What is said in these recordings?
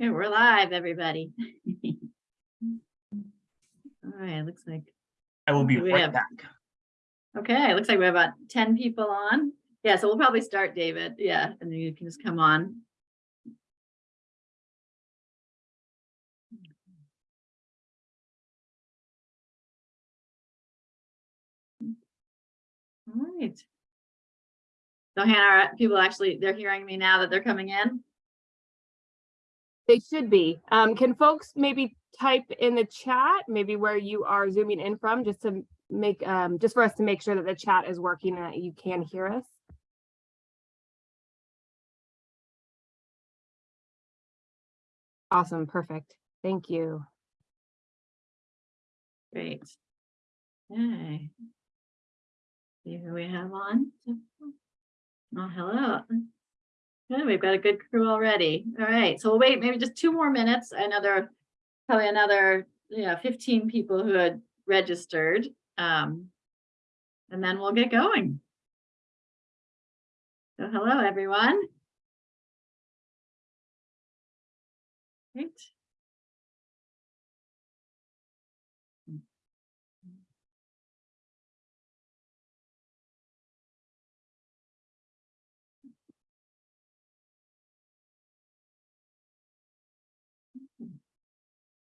Okay, we're live, everybody. All right, looks like, I will be We right have- back. okay, looks like we have about ten people on. Yeah, so we'll probably start, David. Yeah, and then you can just come on. All right. So Hannah, people actually, they're hearing me now that they're coming in? They should be. Um, can folks maybe type in the chat, maybe where you are zooming in from, just to make, um, just for us to make sure that the chat is working and that you can hear us? Awesome, perfect. Thank you. Great. Okay. See who we have on. Oh, hello. Good, we've got a good crew already. All right, so we'll wait maybe just two more minutes. Are probably another, yeah, fifteen people who had registered. Um, and then we'll get going. So hello, everyone. Great.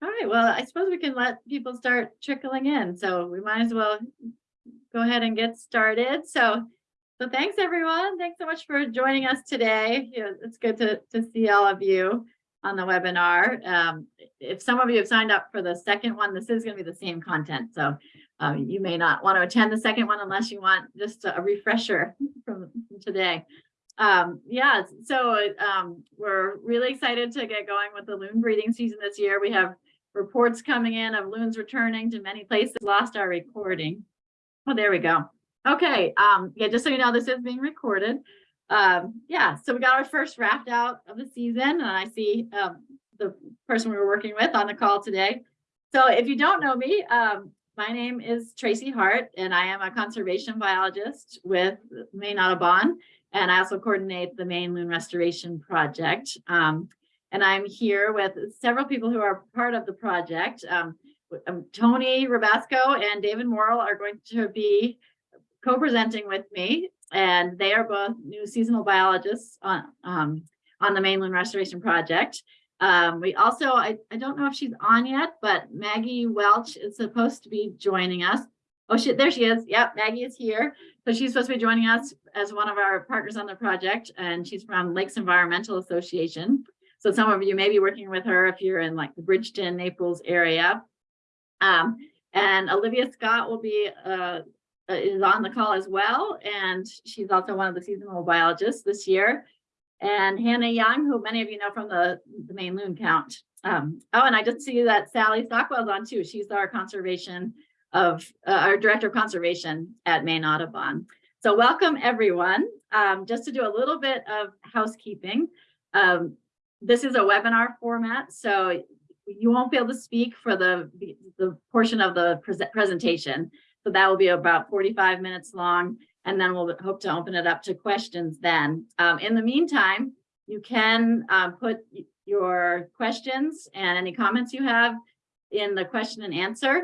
All right, well, I suppose we can let people start trickling in, so we might as well go ahead and get started. So, so thanks everyone. Thanks so much for joining us today. Yeah, it's good to, to see all of you on the webinar. Um, if some of you have signed up for the second one, this is going to be the same content. So um, you may not want to attend the second one unless you want just a refresher from from today. Um, yeah, so um, we're really excited to get going with the loon breeding season this year. We have reports coming in of loons returning to many places. Lost our recording. Oh, there we go. Okay, um, yeah, just so you know, this is being recorded. Um, yeah, so we got our first raft out of the season, and I see um, the person we were working with on the call today. So if you don't know me, um, my name is Tracy Hart, and I am a conservation biologist with Maine Audubon, and I also coordinate the Maine Loon Restoration Project. Um, and I'm here with several people who are part of the project. Um, um, Tony Rabasco and David Morrill are going to be co-presenting with me, and they are both new seasonal biologists on um, on the Maine Loon Restoration Project. Um, we also, I, I don't know if she's on yet, but Maggie Welch is supposed to be joining us. Oh, there she is. Yep, Maggie is here. So she's supposed to be joining us as one of our partners on the project, and she's from Lakes Environmental Association. So some of you may be working with her if you're in like the Bridgton, Naples area. Um, and Olivia Scott will be uh, is on the call as well, and she's also one of the seasonal biologists this year. And Hannah Young, who many of you know from the, the Maine loon count. Um, oh, and I just see that Sally Stockwell's on too. She's our conservation of uh, our director of conservation at Maine Audubon. So welcome everyone. Um, just to do a little bit of housekeeping. Um, this is a webinar format, so you won't be able to speak for the, the portion of the pre presentation. So that will be about 45 minutes long, and then we'll hope to open it up to questions then. Um, in the meantime, you can um, put your questions and any comments you have in the question and answer.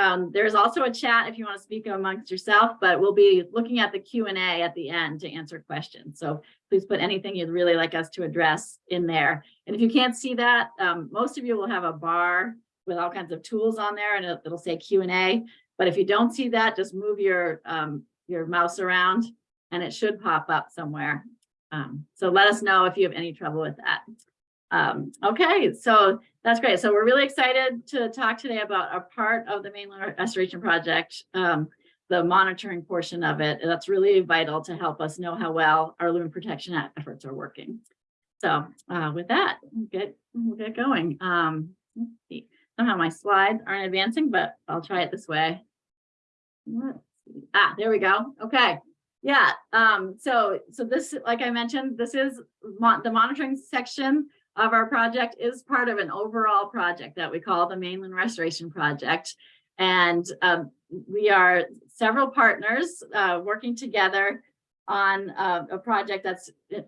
Um, there's also a chat if you want to speak amongst yourself, but we'll be looking at the Q&A at the end to answer questions. So please put anything you'd really like us to address in there. And if you can't see that, um, most of you will have a bar with all kinds of tools on there and it'll, it'll say Q&A. But if you don't see that, just move your, um, your mouse around and it should pop up somewhere. Um, so let us know if you have any trouble with that. Um, okay, so that's great. So we're really excited to talk today about a part of the Maine Loon Restoration Project, um, the monitoring portion of it. That's really vital to help us know how well our loon protection efforts are working. So uh, with that, we'll get, we'll get going. Um. Somehow my slides aren't advancing, but I'll try it this way. Let's see. Ah, there we go. Okay. Yeah. Um, so, so this, like I mentioned, this is the monitoring section of our project is part of an overall project that we call the Maine Loon Restoration Project. And um, we are several partners uh, working together on uh, a project that's uh,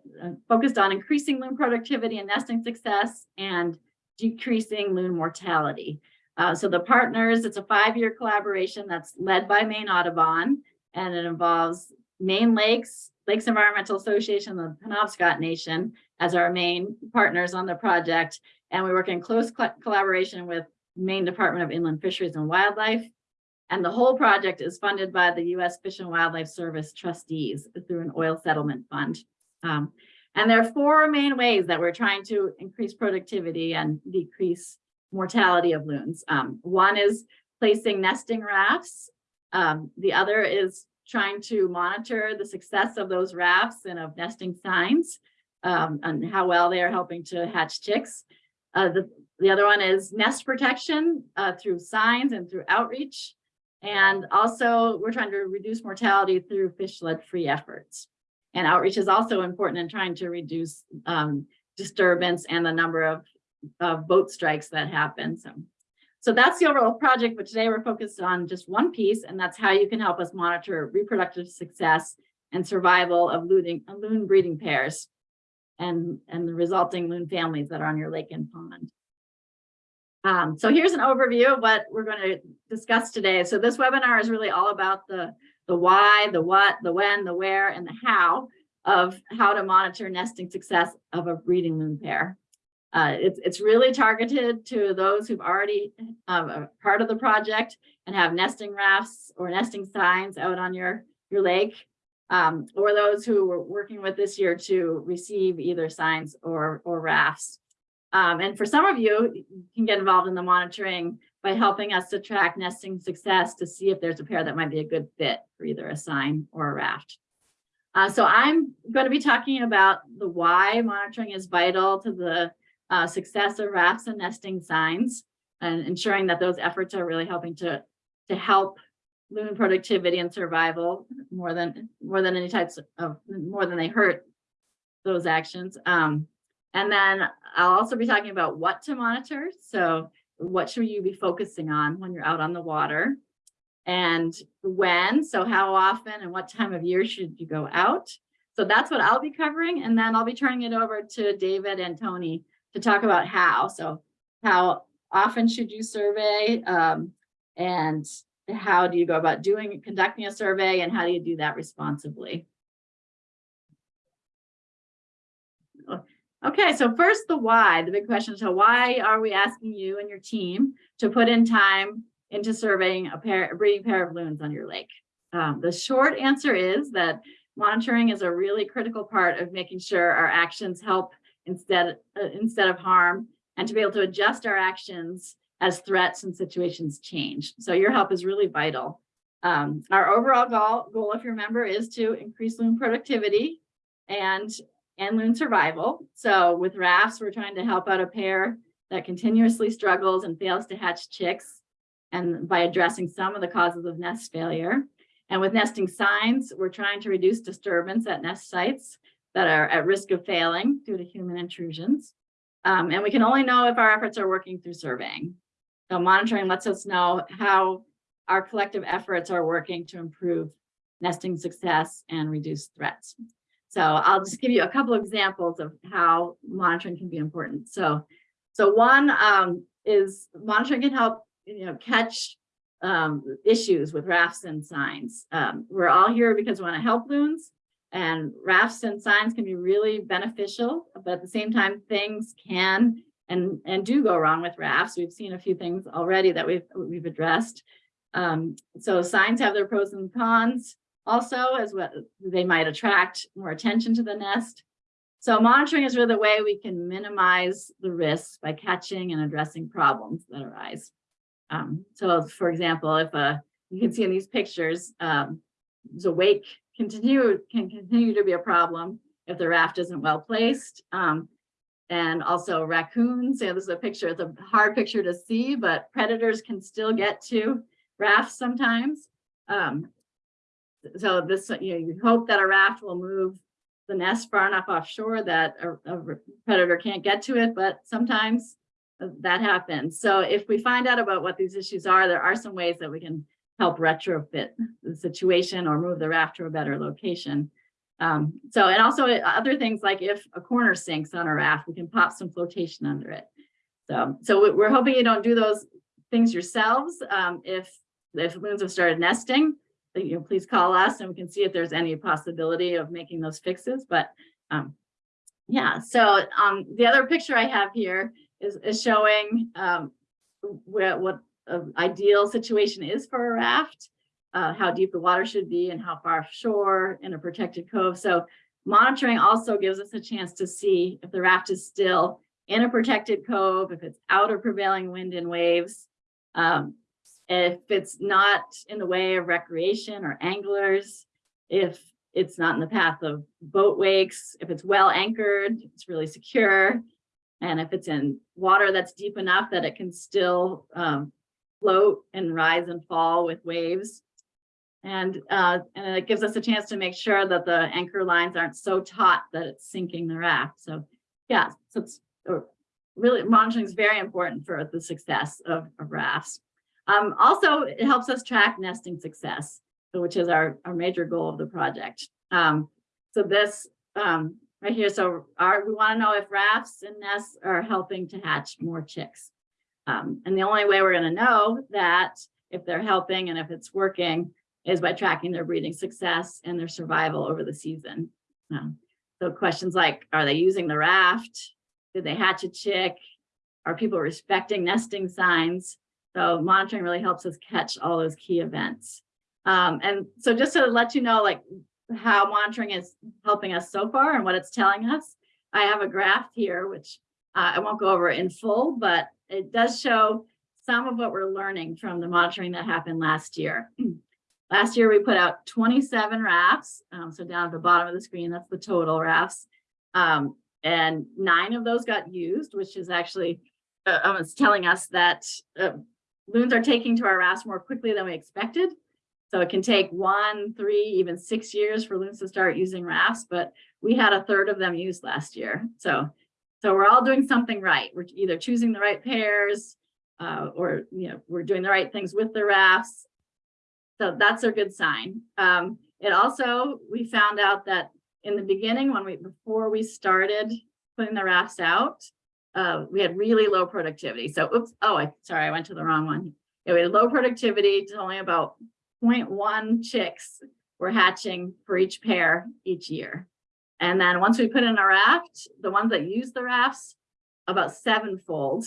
focused on increasing loon productivity and nesting success and decreasing loon mortality. Uh, so the partners, it's a five-year collaboration that's led by Maine Audubon, and it involves Maine Lakes, Lakes Environmental Association, the Penobscot Nation as our main partners on the project. And we work in close co- collaboration with Maine Department of Inland Fisheries and Wildlife. And the whole project is funded by the U.S. Fish and Wildlife Service trustees through an oil settlement fund. Um, and there are four main ways that we're trying to increase productivity and decrease mortality of loons. Um, one is placing nesting rafts. Um, the other is trying to monitor the success of those rafts and of nesting signs um, and how well they are helping to hatch chicks. Uh, the, the other one is nest protection uh, through signs and through outreach. And also we're trying to reduce mortality through fish lead free efforts. And outreach is also important in trying to reduce um, disturbance and the number of, of boat strikes that happen. So, so that's the overall project, but today we're focused on just one piece, and that's how you can help us monitor reproductive success and survival of loon breeding pairs and, and the resulting loon families that are on your lake and pond. Um, so here's an overview of what we're going to discuss today. So this webinar is really all about the, the why, the what, the when, the where, and the how of how to monitor nesting success of a breeding loon pair. Uh, it's, it's really targeted to those who've already um, are part of the project and have nesting rafts or nesting signs out on your, your lake, um, or those who we're working with this year to receive either signs or, or rafts. Um, and for some of you, you can get involved in the monitoring by helping us to track nesting success to see if there's a pair that might be a good fit for either a sign or a raft. Uh, so I'm going to be talking about the why monitoring is vital to the uh, success of rafts and nesting signs and ensuring that those efforts are really helping to, to help loon productivity and survival more than more than any types of more than they hurt those actions. Um, and then I'll also be talking about what to monitor. So what should you be focusing on when you're out on the water? And when, so how often and what time of year should you go out? So that's what I'll be covering. And then I'll be turning it over to David and Tony to talk about how. So how often should you survey? Um, and how do you go about doing, conducting a survey and how do you do that responsibly? Okay, so first the why, the big question. So why are we asking you and your team to put in time into surveying a pair, breeding pair of loons on your lake? Um, the short answer is that monitoring is a really critical part of making sure our actions help instead, uh, instead of harm and to be able to adjust our actions as threats and situations change. So your help is really vital. Um, our overall goal, goal, if you remember, is to increase loon productivity and and loon survival. So with rafts, we're trying to help out a pair that continuously struggles and fails to hatch chicks and by addressing some of the causes of nest failure. And with nesting signs, we're trying to reduce disturbance at nest sites that are at risk of failing due to human intrusions. Um, and we can only know if our efforts are working through surveying. So monitoring lets us know how our collective efforts are working to improve nesting success and reduce threats. So I'll just give you a couple examples of how monitoring can be important. So, so one um, is monitoring can help you know catch um, issues with rafts and signs. Um, we're all here because we want to help loons, and rafts and signs can be really beneficial, but at the same time, things can and and do go wrong with rafts. We've seen a few things already that we've we've addressed. Um, so signs have their pros and cons also as well they might attract more attention to the nest so monitoring is really the way we can minimize the risks by catching and addressing problems that arise um, so for example if a you can see in these pictures um, the wake continue can continue to be a problem if the raft isn't well placed um, and also raccoons yeah, this is a picture it's a hard picture to see but predators can still get to rafts sometimes um, so this, you know, you hope that a raft will move the nest far enough offshore that a, a predator can't get to it, but sometimes that happens. So if we find out about what these issues are, there are some ways that we can help retrofit the situation or move the raft to a better location. Um, so, and also uh, other things like if a corner sinks on a raft, we can pop some flotation under it. So, so we- we're hoping you don't do those things yourselves. Um, if, if loons have started nesting, you know, please call us and we can see if there's any possibility of making those fixes, but, um, yeah, so, um, the other picture I have here is, is showing, um, where, what an ideal situation is for a raft, uh, how deep the water should be and how far offshore in a protected cove. So monitoring also gives us a chance to see if the raft is still in a protected cove, if it's out of prevailing wind and waves, um, if it's not in the way of recreation or anglers, if it's not in the path of boat wakes, if it's well anchored, it's really secure, and if it's in water that's deep enough that it can still um, float and rise and fall with waves. And, uh, and it gives us a chance to make sure that the anchor lines aren't so taut that it's sinking the raft. So yeah, so it's uh, really monitoring is very important for the success of, of rafts. Um, also, it helps us track nesting success, which is our, our major goal of the project. Um, so this um, right here, so our, we want to know if rafts and nests are helping to hatch more chicks. Um, and the only way we're going to know that if they're helping and if it's working is by tracking their breeding success and their survival over the season. Um, so questions like, are they using the raft? Did they hatch a chick? Are people respecting nesting signs? So monitoring really helps us catch all those key events. Um, and so just to let you know, like how monitoring is helping us so far and what it's telling us, I have a graph here, which uh, I won't go over in full, but it does show some of what we're learning from the monitoring that happened last year. last year, we put out 27 rafts. Um, so down at the bottom of the screen, that's the total rafts. Um, and nine of those got used, which is actually, uh, it's telling us that uh, loons are taking to our rafts more quickly than we expected. So it can take one, three, even six years for loons to start using rafts, but we had a third of them used last year. So, so we're all doing something right. We're either choosing the right pairs uh, or, you know, we're doing the right things with the rafts. So that's a good sign. Um, it also, we found out that in the beginning, when we, before we started putting the rafts out, uh, we had really low productivity. So, oops, oh, I, sorry, I went to the wrong one. Yeah, we had low productivity to only about 0.1 chicks were hatching for each pair each year. And then once we put in a raft, the ones that use the rafts, about sevenfold.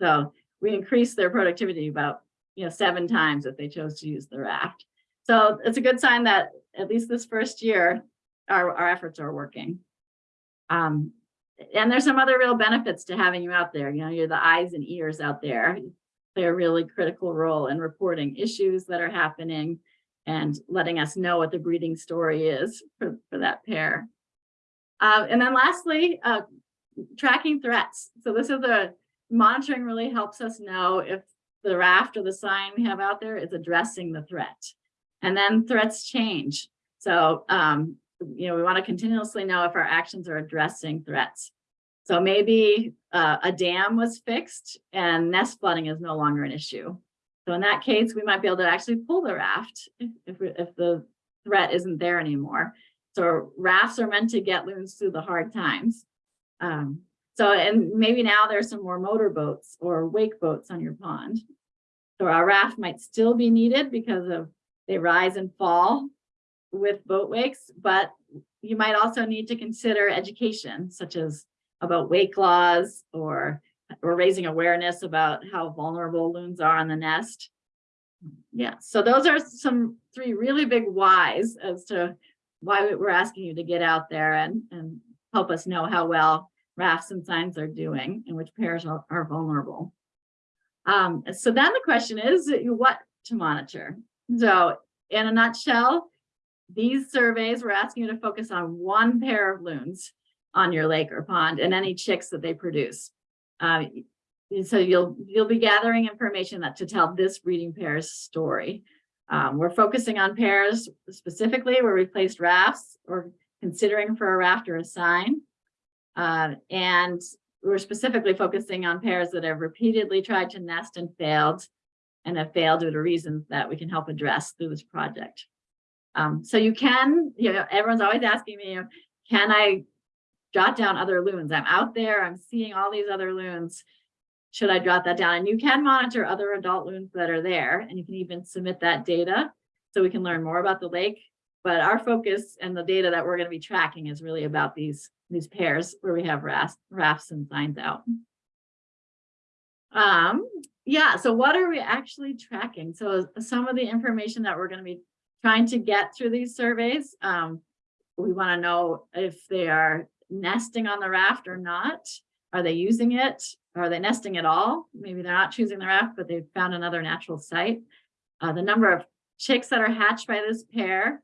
So we increased their productivity about, you know, seven times if they chose to use the raft. So it's a good sign that at least this first year, our, our efforts are working. Um, and there's some other real benefits to having you out there. You know, you're the eyes and ears out there. Play a really critical role in reporting issues that are happening and letting us know what the breeding story is for, for that pair. Uh, and then lastly, uh, tracking threats. So this is a monitoring really helps us know if the raft or the sign we have out there is addressing the threat. And then threats change. So, um, you know, we want to continuously know if our actions are addressing threats. So maybe uh, a dam was fixed and nest flooding is no longer an issue. So in that case, we might be able to actually pull the raft if, if, if the threat isn't there anymore. So rafts are meant to get loons through the hard times. Um, so, and maybe now there's some more motor boats or wake boats on your pond. So our raft might still be needed because of they rise and fall with boat wakes, but you might also need to consider education, such as about wake laws or, or raising awareness about how vulnerable loons are on the nest. Yeah, so those are some three really big whys as to why we're asking you to get out there and, and help us know how well rafts and signs are doing and which pairs are, are vulnerable. Um, so then the question is what to monitor. So in a nutshell, these surveys, we're asking you to focus on one pair of loons on your lake or pond and any chicks that they produce. Uh, so you'll you'll be gathering information that to tell this breeding pair's story. Um, we're focusing on pairs specifically where we placed rafts or considering for a raft or a sign. Uh, and we're specifically focusing on pairs that have repeatedly tried to nest and failed and have failed due to reasons that we can help address through this project. Um, so you can, you know, everyone's always asking me, can I jot down other loons? I'm out there, I'm seeing all these other loons. Should I jot that down? And you can monitor other adult loons that are there and you can even submit that data so we can learn more about the lake. But our focus and the data that we're going to be tracking is really about these, these pairs where we have rafts, rafts and signs out. Um, yeah, so what are we actually tracking? So some of the information that we're going to be trying to get through these surveys, um, we want to know if they are nesting on the raft or not. Are they using it? Are they nesting at all? Maybe they're not choosing the raft, but they've found another natural site. Uh, the number of chicks that are hatched by this pair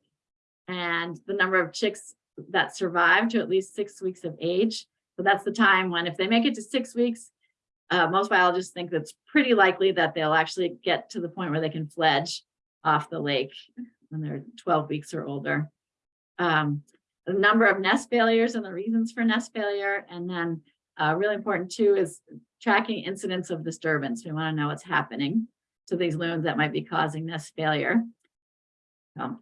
and the number of chicks that survive to at least six weeks of age. So that's the time when if they make it to six weeks, uh, most biologists think that's pretty likely that they'll actually get to the point where they can fledge off the lake when they're 12 weeks or older. Um, the number of nest failures and the reasons for nest failure. And then uh, really important too is tracking incidents of disturbance. We want to know what's happening to these loons that might be causing nest failure. Um,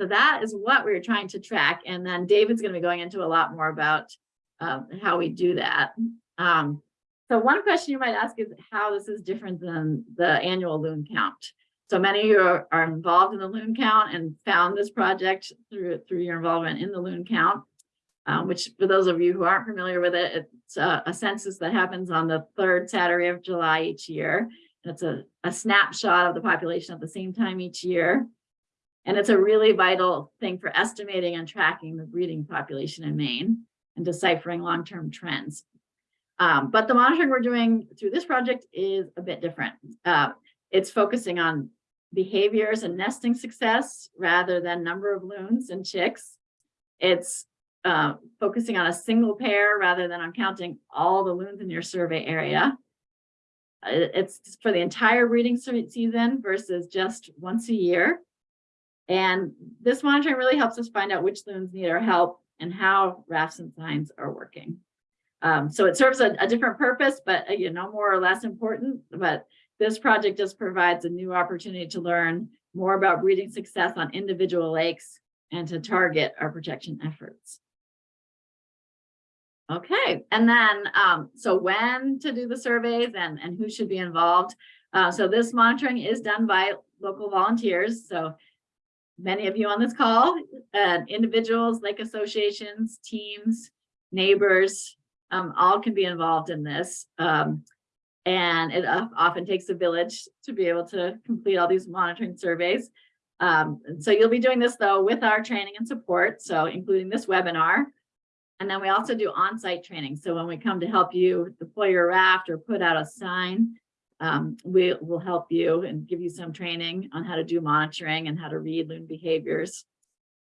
so that is what we are trying to track. And then David's going to be going into a lot more about uh, how we do that. Um, so one question you might ask is how this is different than the annual loon count. So many of you are, are involved in the loon count and found this project through, through your involvement in the loon count, um, which for those of you who aren't familiar with it, it's a, a census that happens on the third Saturday of July each year. It's a, a snapshot of the population at the same time each year. And it's a really vital thing for estimating and tracking the breeding population in Maine and deciphering long-term trends. Um, but the monitoring we're doing through this project is a bit different. Uh, it's focusing on behaviors and nesting success rather than number of loons and chicks. It's uh, focusing on a single pair rather than on counting all the loons in your survey area. It's for the entire breeding season versus just once a year. And this monitoring really helps us find out which loons need our help and how rafts and signs are working. Um, so it serves a, a, different purpose, but uh, you know, more or less important. But this project just provides a new opportunity to learn more about breeding success on individual lakes and to target our protection efforts. Okay, and then um, so when to do the surveys and, and who should be involved. Uh, so this monitoring is done by local volunteers. So many of you on this call, uh, individuals, lake associations, teams, neighbors, um, all can be involved in this. Um, and it often takes a village to be able to complete all these monitoring surveys. Um, so you'll be doing this though with our training and support, so including this webinar. And then we also do on-site training. So when we come to help you deploy your raft or put out a sign, um, we will help you and give you some training on how to do monitoring and how to read loon behaviors.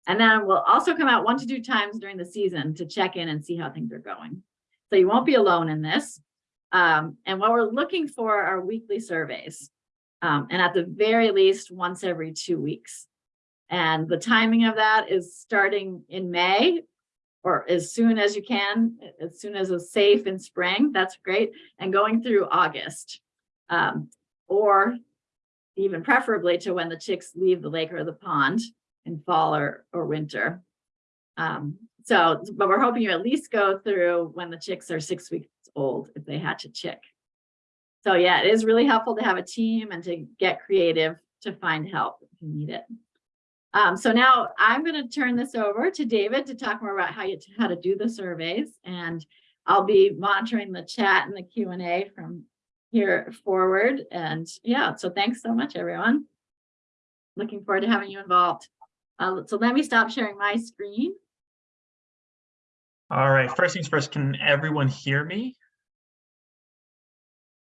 And then we'll also come out one to two times during the season to check in and see how things are going. So you won't be alone in this. Um, and what we're looking for are weekly surveys. Um, and at the very least once every two weeks. And the timing of that is starting in May or as soon as you can, as soon as it's safe in spring, that's great, and going through August. Um, or even preferably to when the chicks leave the lake or the pond in fall or, or winter. Um, so, but we're hoping you at least go through when the chicks are six weeks old if they hatch a chick. So yeah, it is really helpful to have a team and to get creative to find help if you need it. Um, so now I'm going to turn this over to David to talk more about how you how to do the surveys, and I'll be monitoring the chat and the Q and A from here forward. And yeah, so thanks so much, everyone. Looking forward to having you involved. Uh, so let me stop sharing my screen. All right, first things first, can everyone hear me?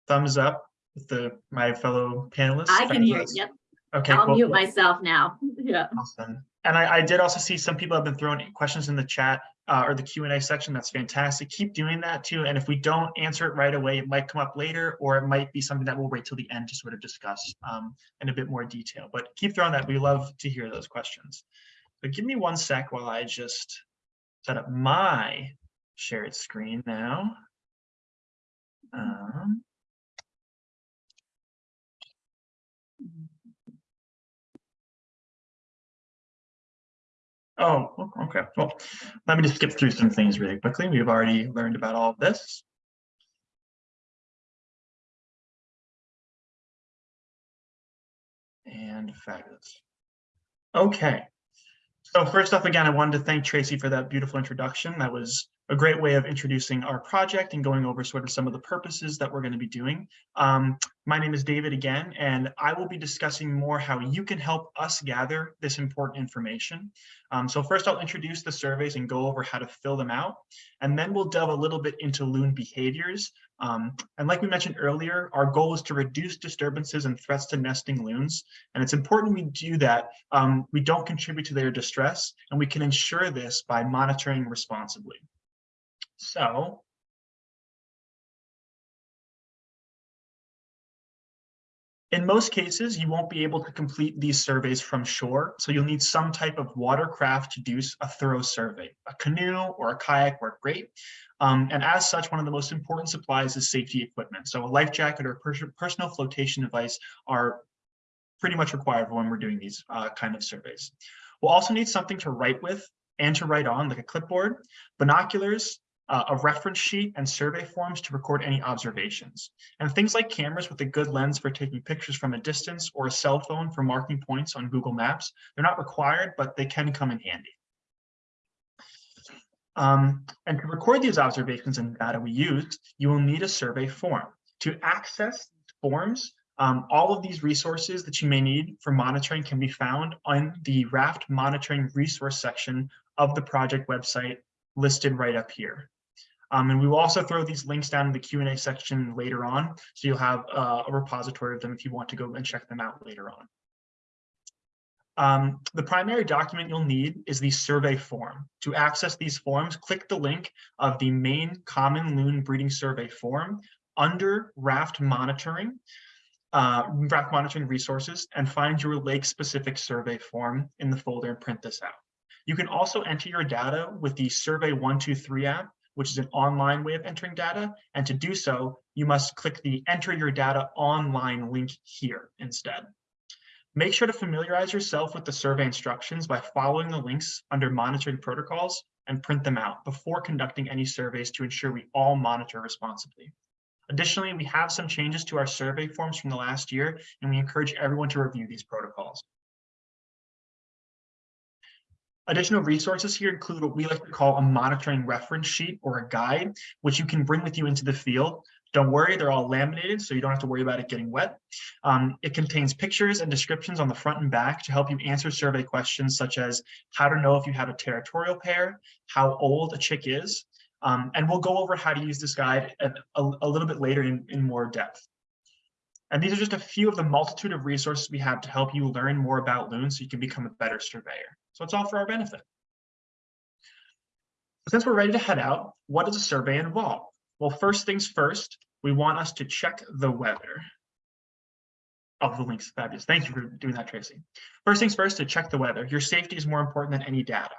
Thumbs up with the my fellow panelists. I can hear, you. yep. Okay, I'll cool. mute myself now. Yeah. Awesome. And I, I did also see some people have been throwing questions in the chat uh, or the Q&A section. That's fantastic. Keep doing that too. And if we don't answer it right away, it might come up later, or it might be something that we'll wait till the end to sort of discuss um, in a bit more detail. But keep throwing that. We love to hear those questions. But give me one sec while I just set up my shared screen now. Um, Oh, okay. Well, let me just skip through some things really quickly. We've already learned about all of this. And fabulous. Okay. So first off, again, I wanted to thank Tracy for that beautiful introduction. That was a great way of introducing our project and going over sort of some of the purposes that we're going to be doing. Um, my name is David again, and I will be discussing more how you can help us gather this important information. Um, so first I'll introduce the surveys and go over how to fill them out. And then we'll delve a little bit into loon behaviors. Um, and like we mentioned earlier, our goal is to reduce disturbances and threats to nesting loons. And it's important we do that. Um, we don't contribute to their distress, and we can ensure this by monitoring responsibly. So In most cases, you won't be able to complete these surveys from shore, so you'll need some type of watercraft to do a thorough survey. A canoe or a kayak work great. Um, and as such, one of the most important supplies is safety equipment. So a life jacket or pers- personal flotation device are pretty much required when we're doing these uh, kind of surveys. We'll also need something to write with and to write on, like a clipboard, binoculars, uh, a reference sheet, and survey forms to record any observations. And things like cameras with a good lens for taking pictures from a distance or a cell phone for marking points on Google Maps. They're not required, but they can come in handy. Um, and to record these observations and data we used, you will need a survey form. To access forms, um, all of these resources that you may need for monitoring can be found on the raft monitoring resource section of the project website listed right up here. Um, and we will also throw these links down in the Q&A section later on, so you'll have uh, a repository of them if you want to go and check them out later on. Um, the primary document you'll need is the survey form. To access these forms, click the link of the main common loon breeding survey form under raft monitoring, uh, raft monitoring resources, and find your lake specific survey form in the folder and print this out. You can also enter your data with the Survey 123 app, which is an online way of entering data. And to do so, you must click the Enter Your Data Online link here instead. Make sure to familiarize yourself with the survey instructions by following the links under monitoring protocols and print them out before conducting any surveys to ensure we all monitor responsibly. Additionally, we have some changes to our survey forms from the last year, and we encourage everyone to review these protocols. Additional resources here include what we like to call a monitoring reference sheet or a guide, which you can bring with you into the field. Don't worry, they're all laminated, so you don't have to worry about it getting wet. Um, it contains pictures and descriptions on the front and back to help you answer survey questions such as how to know if you have a territorial pair, how old a chick is, um, and we'll go over how to use this guide a, a, little bit later in, in more depth. And these are just a few of the multitude of resources we have to help you learn more about loons so you can become a better surveyor. So it's all for our benefit. Since we're ready to head out, what does a survey involve? Well, first things first, we want us to check the weather. Oh, the link's fabulous. Thank you for doing that, Tracy. First things first, to check the weather. Your safety is more important than any data.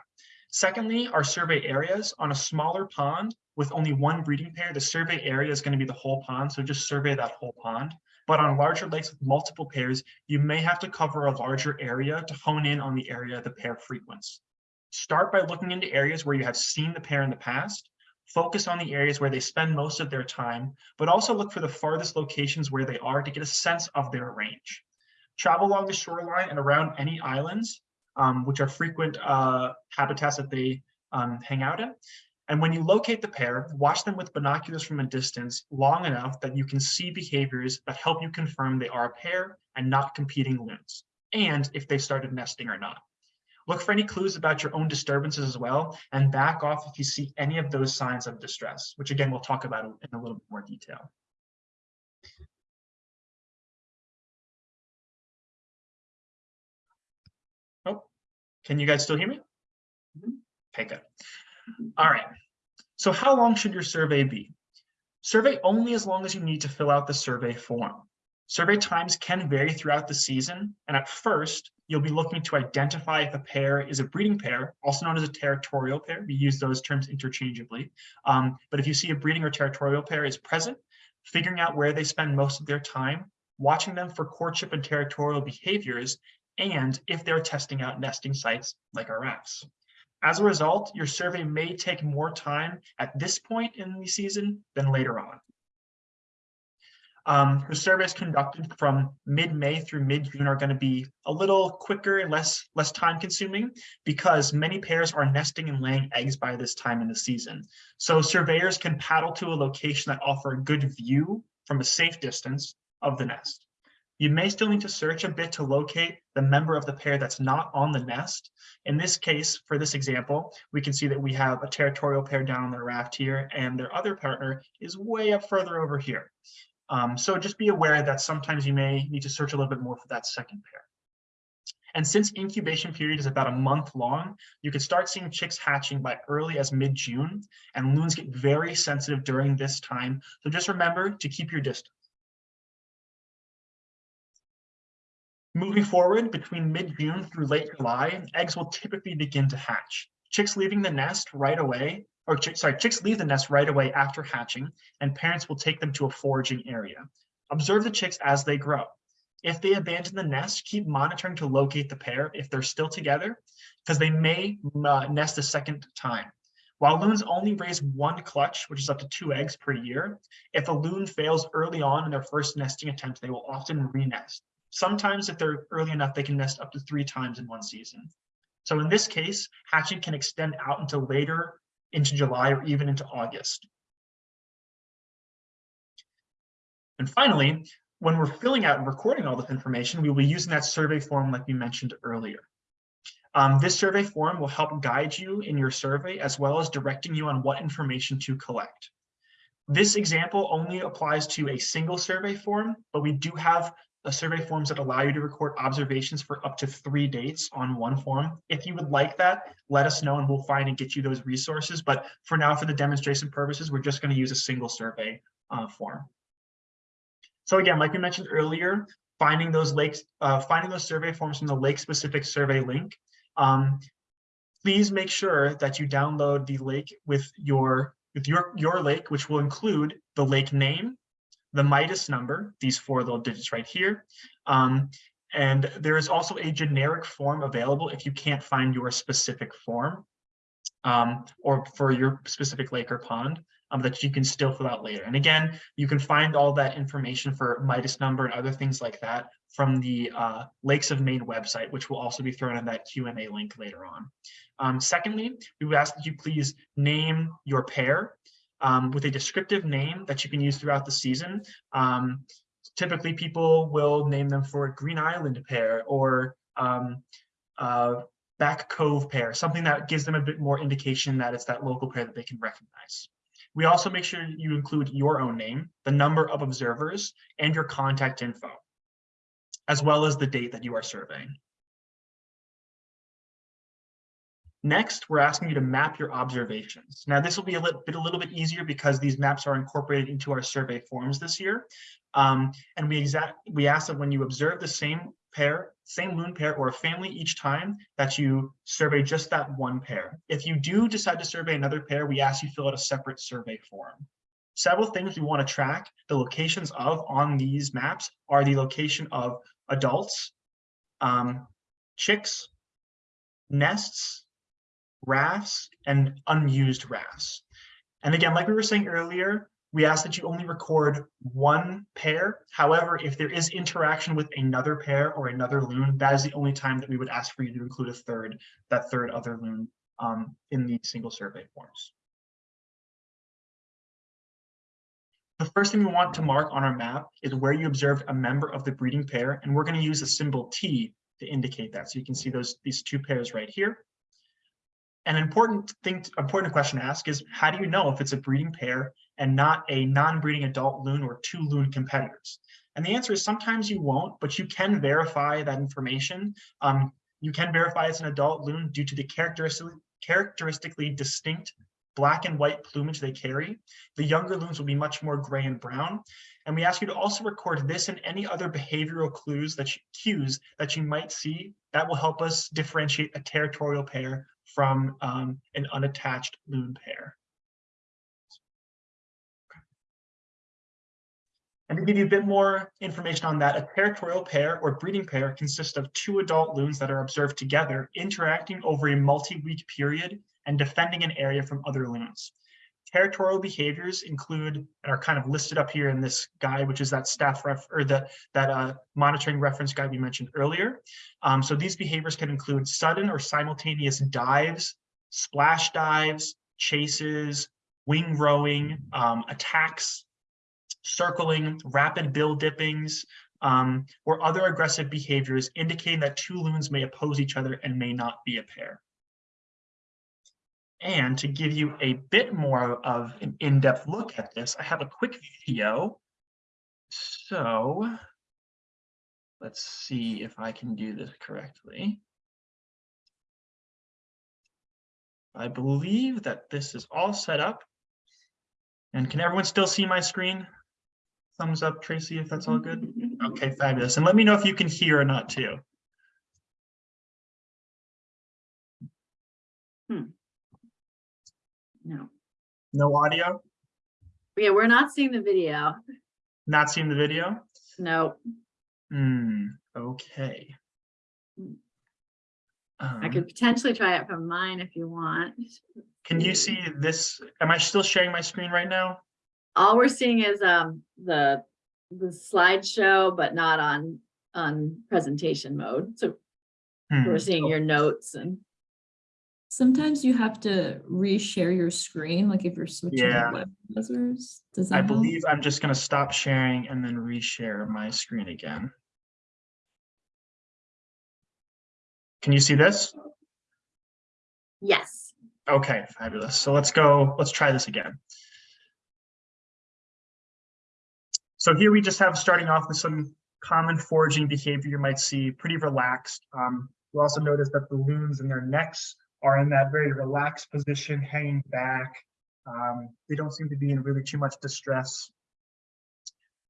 Secondly, our survey areas on a smaller pond with only one breeding pair, the survey area is going to be the whole pond, so just survey that whole pond. But on larger lakes with multiple pairs, you may have to cover a larger area to hone in on the area the pair frequents. Start by looking into areas where you have seen the pair in the past. Focus on the areas where they spend most of their time, but also look for the farthest locations where they are to get a sense of their range. Travel along the shoreline and around any islands, um, which are frequent uh, habitats that they um, hang out in. And when you locate the pair, watch them with binoculars from a distance long enough that you can see behaviors that help you confirm they are a pair and not competing loons, and if they started nesting or not. Look for any clues about your own disturbances as well, and back off if you see any of those signs of distress, which again, we'll talk about in a little bit more detail. Oh, can you guys still hear me? Mm-hmm. Okay, good. All right. So how long should your survey be? Survey only as long as you need to fill out the survey form. Survey times can vary throughout the season, and at first, you'll be looking to identify if a pair is a breeding pair, also known as a territorial pair. We use those terms interchangeably. Um, but if you see a breeding or territorial pair is present, figuring out where they spend most of their time, watching them for courtship and territorial behaviors, and if they're testing out nesting sites like our rafts. As a result, your survey may take more time at this point in the season than later on. Um, her surveys conducted from mid-May through mid-June are going to be a little quicker and less less time consuming because many pairs are nesting and laying eggs by this time in the season. So surveyors can paddle to a location that offer a good view from a safe distance of the nest. You may still need to search a bit to locate the member of the pair that's not on the nest. In this case, for this example, we can see that we have a territorial pair down on the raft here and their other partner is way up further over here. Um, so just be aware that sometimes you may need to search a little bit more for that second pair. And since incubation period is about a month long, you can start seeing chicks hatching by early as mid-June, and loons get very sensitive during this time. So just remember to keep your distance. Moving forward, between mid-June through late July, eggs will typically begin to hatch. Chicks leaving the nest right away, or sorry, chicks leave the nest right away after hatching, and parents will take them to a foraging area. Observe the chicks as they grow. If they abandon the nest, keep monitoring to locate the pair if they're still together, because they may uh, nest a second time. While loons only raise one clutch, which is up to two eggs per year, if a loon fails early on in their first nesting attempt, they will often re-nest. Sometimes if they're early enough, they can nest up to three times in one season. So in this case, hatching can extend out into later into July or even into August. And finally, when we're filling out and recording all this information, we will be using that survey form like we mentioned earlier. Um, this survey form will help guide you in your survey as well as directing you on what information to collect. This example only applies to a single survey form, but we do have survey forms that allow you to record observations for up to three dates on one form. If you would like that, let us know and we'll find and get you those resources. But for now, for the demonstration purposes, we're just going to use a single survey uh, form. So again, like we mentioned earlier, finding those lakes, uh, finding those survey forms from the lake specific survey link. Um, please make sure that you download the lake with your with your your lake, which will include the lake name, the Midas number, these four little digits right here. Um, and there is also a generic form available if you can't find your specific form um, or for your specific lake or pond um, that you can still fill out later. And again, you can find all that information for Midas number and other things like that from the uh, Lakes of Maine website, which will also be thrown in that Q&A link later on. Um, secondly, we would ask that you please name your pair um, with a descriptive name that you can use throughout the season. Um, typically, people will name them for Green Island pair or um, uh, Back Cove pair, something that gives them a bit more indication that it's that local pair that they can recognize. We also make sure you include your own name, the number of observers, and your contact info, as well as the date that you are surveying. Next, we're asking you to map your observations. Now, this will be a little bit, a little bit easier because these maps are incorporated into our survey forms this year. Um, and we exact we ask that when you observe the same pair, same loon pair or a family each time that you survey just that one pair. If you do decide to survey another pair, we ask you fill out a separate survey form. Several things we want to track the locations of on these maps are the location of adults, um, chicks, nests, rafts and unused rafts. And again, like we were saying earlier, we ask that you only record one pair. However, if there is interaction with another pair or another loon, that is the only time that we would ask for you to include a third, that third other loon um, in the single survey forms. The first thing we want to mark on our map is where you observed a member of the breeding pair, and we're going to use the symbol T to indicate that. So you can see those these two pairs right here. An important thing, important question to ask is how do you know if it's a breeding pair and not a non-breeding adult loon or two loon competitors? And the answer is sometimes you won't, but you can verify that information. Um, you can verify it's an adult loon due to the characteristically, characteristically distinct black and white plumage they carry. The younger loons will be much more gray and brown. And we ask you to also record this and any other behavioral clues that you, cues that you might see that will help us differentiate a territorial pair from um, an unattached loon pair. And to give you a bit more information on that, a territorial pair or breeding pair consists of two adult loons that are observed together, interacting over a multi-week period and defending an area from other loons. Territorial behaviors include and are kind of listed up here in this guide, which is that staff ref or the that uh, monitoring reference guide we mentioned earlier. Um, so these behaviors can include sudden or simultaneous dives, splash dives, chases, wing rowing, um, attacks, circling, rapid bill dippings, um, or other aggressive behaviors indicating that two loons may oppose each other and may not be a pair. And to give you a bit more of an in-depth look at this, I have a quick video. So let's see if I can do this correctly. I believe that this is all set up. And can everyone still see my screen? Thumbs up, Tracy, if that's all good. Okay, fabulous. And let me know if you can hear or not too. Hmm. No, No audio? yeah, we're not seeing the video. Not seeing the video? No, Hmm, okay. Hmm. I Um, could potentially try it from mine if you want. Can you see this? Am I still sharing my screen right now? All we're seeing is um the the slideshow, but not on on presentation mode. So Hmm, we're seeing your notes and Sometimes you have to reshare your screen, like if you're switching Yeah. web browsers. Does that I help? believe I'm just gonna stop sharing and then reshare my screen again. Can you see this? yes, Okay, fabulous. So let's go, let's try this again. So here we just have starting off with some common foraging behavior you might see, pretty relaxed. Um, you'll also notice that the loons in their necks are in that very relaxed position, hanging back. Um, they don't seem to be in really too much distress.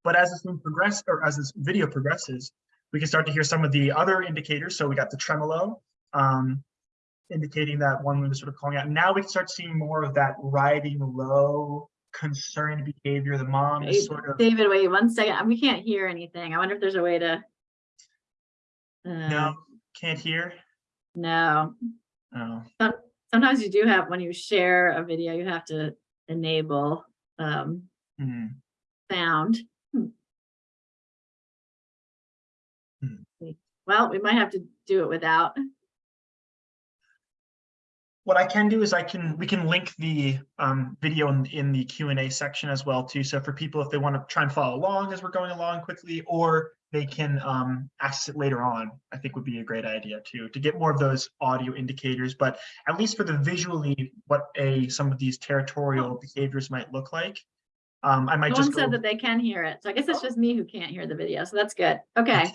But as this thing progress, or as this video progresses, we can start to hear some of the other indicators. So we got the tremolo, um, indicating that one is sort of calling out. Now we can start seeing more of that riding low, concerned behavior. The mom is sort of David, wait one second. We can't hear anything. I wonder if there's a way to. Uh, no, can't hear. no, Oh, sometimes you do have, when you share a video, you have to enable um hmm. sound. Hmm. Hmm. Well, we might have to do it without. What I can do is I can, we can link the um, video in, in the Q and A section as well too. So for people, if they want to try and follow along as we're going along quickly, or they can um, access it later on, I think would be a great idea too, to get more of those audio indicators. But at least for the visually, what a some of these territorial behaviors might look like. Um, I might No just said that they can hear it. So I guess it's just me who can't hear the video. So that's good. Okay.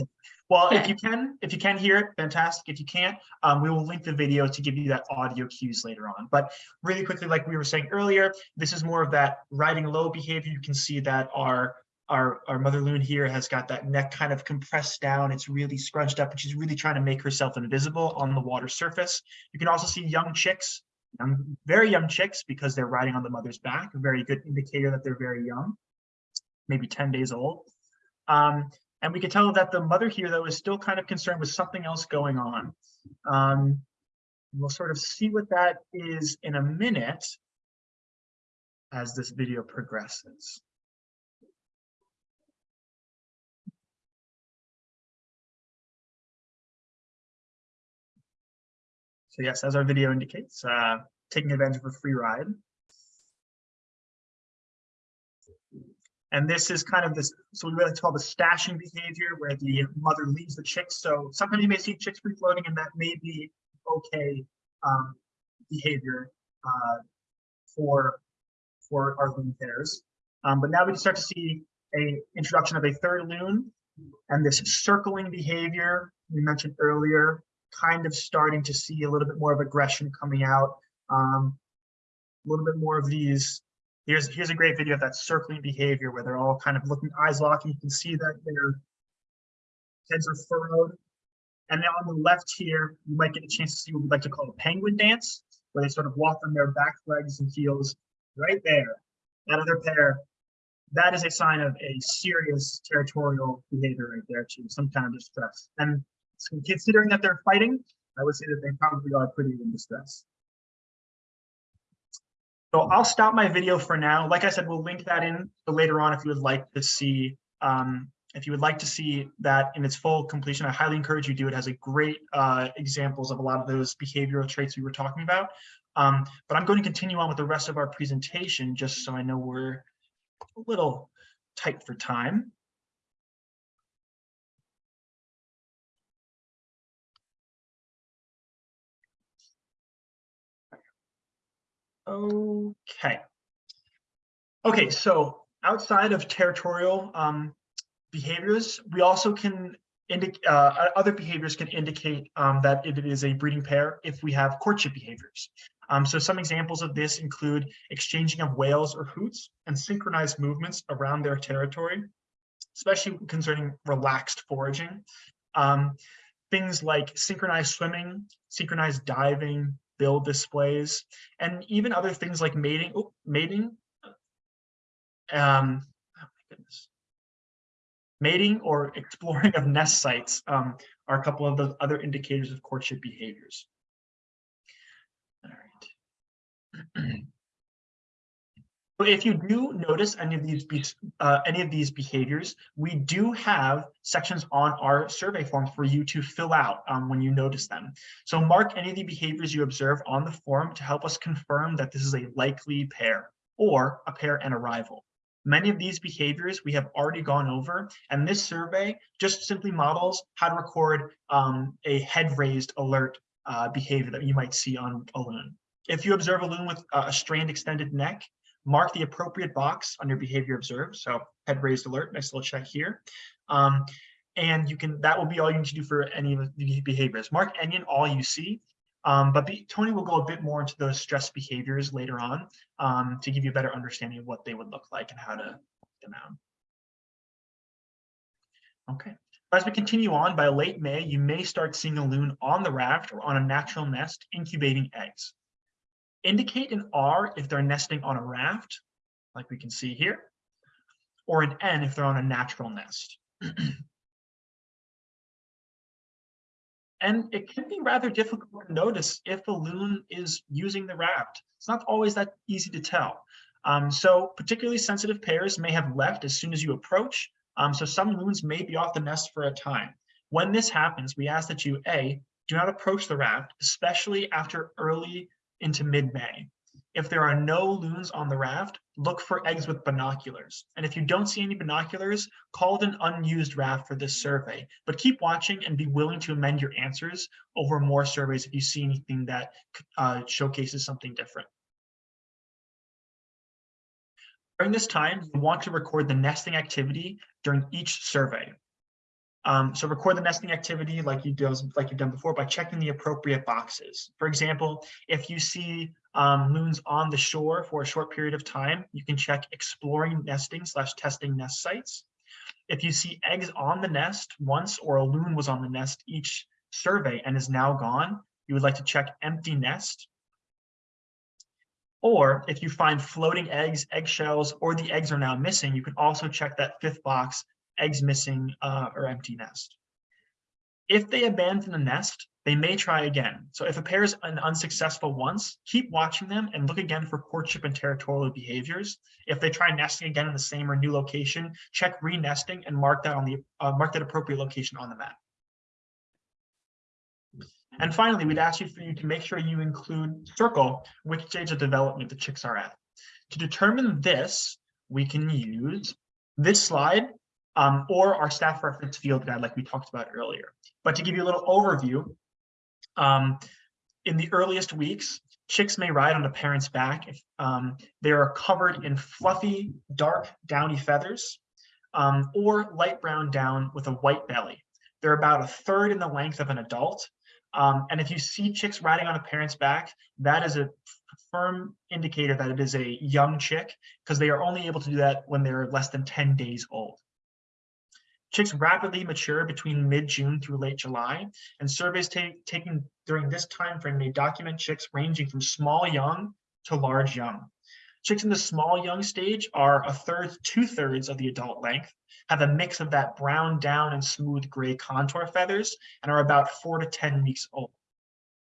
Well, if you can, if you can hear it, fantastic. If you can't, um, we will link the video to give you that audio cues later on. But really quickly, like we were saying earlier, this is more of that riding low behavior. You can see that our our, our mother loon here has got that neck kind of compressed down. It's really scrunched up and she's really trying to make herself invisible on the water surface. You can also see young chicks, young, very young chicks because they're riding on the mother's back, a very good indicator that they're very young, maybe 10 days old. Um, and we can tell that the mother here, though, is still kind of concerned with something else going on. Um, we'll sort of see what that is in a minute as this video progresses. So yes, as our video indicates, uh, taking advantage of a free ride. And this is kind of this, so we really call the stashing behavior where the mother leaves the chicks. So sometimes you may see chicks free floating and that may be okay um, behavior uh, for, for our loon pairs. Um, but now we start to see a introduction of a third loon and this circling behavior we mentioned earlier, kind of starting to see a little bit more of aggression coming out. Um, a little bit more of these Here's, here's a great video of that circling behavior where they're all kind of looking eyes locking. You can see that their heads are furrowed. And then on the left here, you might get a chance to see what we like to call a penguin dance, where they sort of walk on their back legs and heels right there. That other pair that is a sign of a serious territorial behavior right there too, some kind of distress. And considering that they're fighting, I would say that they probably are pretty in distress. So I'll stop my video for now. Like I said, we'll link that in later on if you would like to see um, if you would like to see that in its full completion, I highly encourage you to do it. It has a great uh, examples of a lot of those behavioral traits we were talking about. Um, but I'm going to continue on with the rest of our presentation just so I know we're a little tight for time. Okay. Okay, so outside of territorial um, behaviors, we also can indicate, uh, other behaviors can indicate um, that it is a breeding pair if we have courtship behaviors. Um, so some examples of this include exchanging of wails or hoots and synchronized movements around their territory, especially concerning relaxed foraging. Um, things like synchronized swimming, synchronized diving, bill displays, and even other things like mating, oh, mating, um, oh my goodness, mating or exploring of nest sites um, are a couple of the other indicators of courtship behaviors. All right. So if you do notice any of these uh, any of these behaviors, we do have sections on our survey form for you to fill out um, when you notice them. So mark any of the behaviors you observe on the form to help us confirm that this is a likely pair or a pair and arrival. Many of these behaviors we have already gone over, and this survey just simply models how to record um, a head raised alert uh, behavior that you might see on a loon. If you observe a loon with a strained extended neck, mark the appropriate box on your behavior observed. So head raised alert, nice little check here. Um, and you can, that will be all you need to do for any of the behaviors. Mark any and all you see, um, but Tony will go a bit more into those stress behaviors later on um, to give you a better understanding of what they would look like and how to them out. Okay. As we continue on, by late May, you may start seeing a loon on the raft or on a natural nest incubating eggs. Indicate an R if they're nesting on a raft, like we can see here, or an N if they're on a natural nest. and it can be rather difficult to notice if a loon is using the raft. It's not always that easy to tell. Um, so particularly sensitive pairs may have left as soon as you approach. Um, so some loons may be off the nest for a time. When this happens, we ask that you A, do not approach the raft, especially after early into mid-May. If there are no loons on the raft, look for eggs with binoculars. And if you don't see any binoculars, call it an unused raft for this survey. But keep watching and be willing to amend your answers over more surveys if you see anything that uh, showcases something different. During this time, you want to record the nesting activity during each survey. Um, so record the nesting activity like you do, like you've done before by checking the appropriate boxes. For example, if you see um, loons on the shore for a short period of time, you can check exploring nesting slash testing nest sites. If you see eggs on the nest once or a loon was on the nest each survey and is now gone, you would like to check empty nest. Or if you find floating eggs, eggshells, or the eggs are now missing, you can also check that fifth box eggs missing uh, or empty nest. If they abandon the nest, they may try again. So if a pair is an unsuccessful once, keep watching them and look again for courtship and territorial behaviors. If they try nesting again in the same or new location, check re-nesting and mark that on the uh, mark that appropriate location on the map. And finally, we'd ask you for you to make sure you include circle which stage of development the chicks are at. To determine this, we can use this slide um, or our staff reference field guide like we talked about earlier. But to give you a little overview, um, in the earliest weeks, chicks may ride on a parent's back if um, they are covered in fluffy, dark, downy feathers um, or light brown down with a white belly. They're about a third in the length of an adult. Um, and if you see chicks riding on a parent's back, that is a firm indicator that it is a young chick because they are only able to do that when they're less than 10 days old. Chicks rapidly mature between mid-June through late July, and surveys taken during this time frame may document chicks ranging from small young to large young. Chicks in the small young stage are a third, two thirds of the adult length, have a mix of that brown down and smooth gray contour feathers, and are about four to 10 weeks old.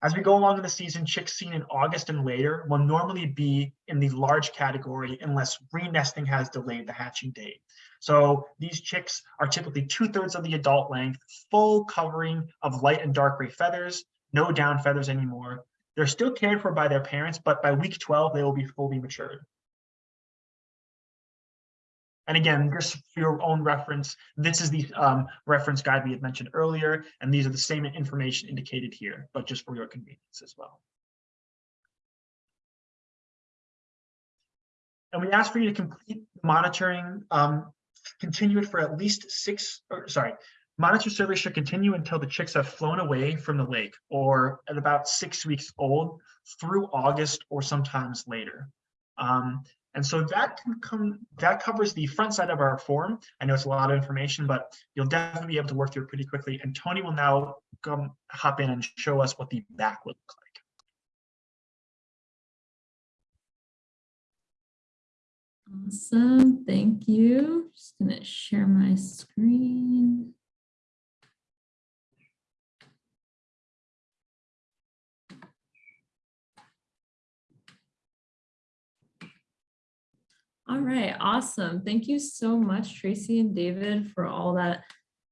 As we go along in the season, chicks seen in August and later will normally be in the large category unless re-nesting has delayed the hatching date. So these chicks are typically two thirds of the adult length, full covering of light and dark gray feathers, no down feathers anymore. They're still cared for by their parents, but by week 12, they will be fully matured. And again, just for your own reference, this is the um, reference guide we had mentioned earlier, and these are the same information indicated here, but just for your convenience as well. And we ask for you to complete monitoring, um, continue it for at least six, or sorry, monitor survey should continue until the chicks have flown away from the lake or at about six weeks old through August or sometimes later. Um, and so that can come, that covers the front side of our form. I know it's a lot of information, but you'll definitely be able to work through it pretty quickly. And Tony will now come hop in and show us what the back would look like. Awesome, thank you. Just gonna share my screen. All right, awesome. Thank you so much, Tracy and David, for all that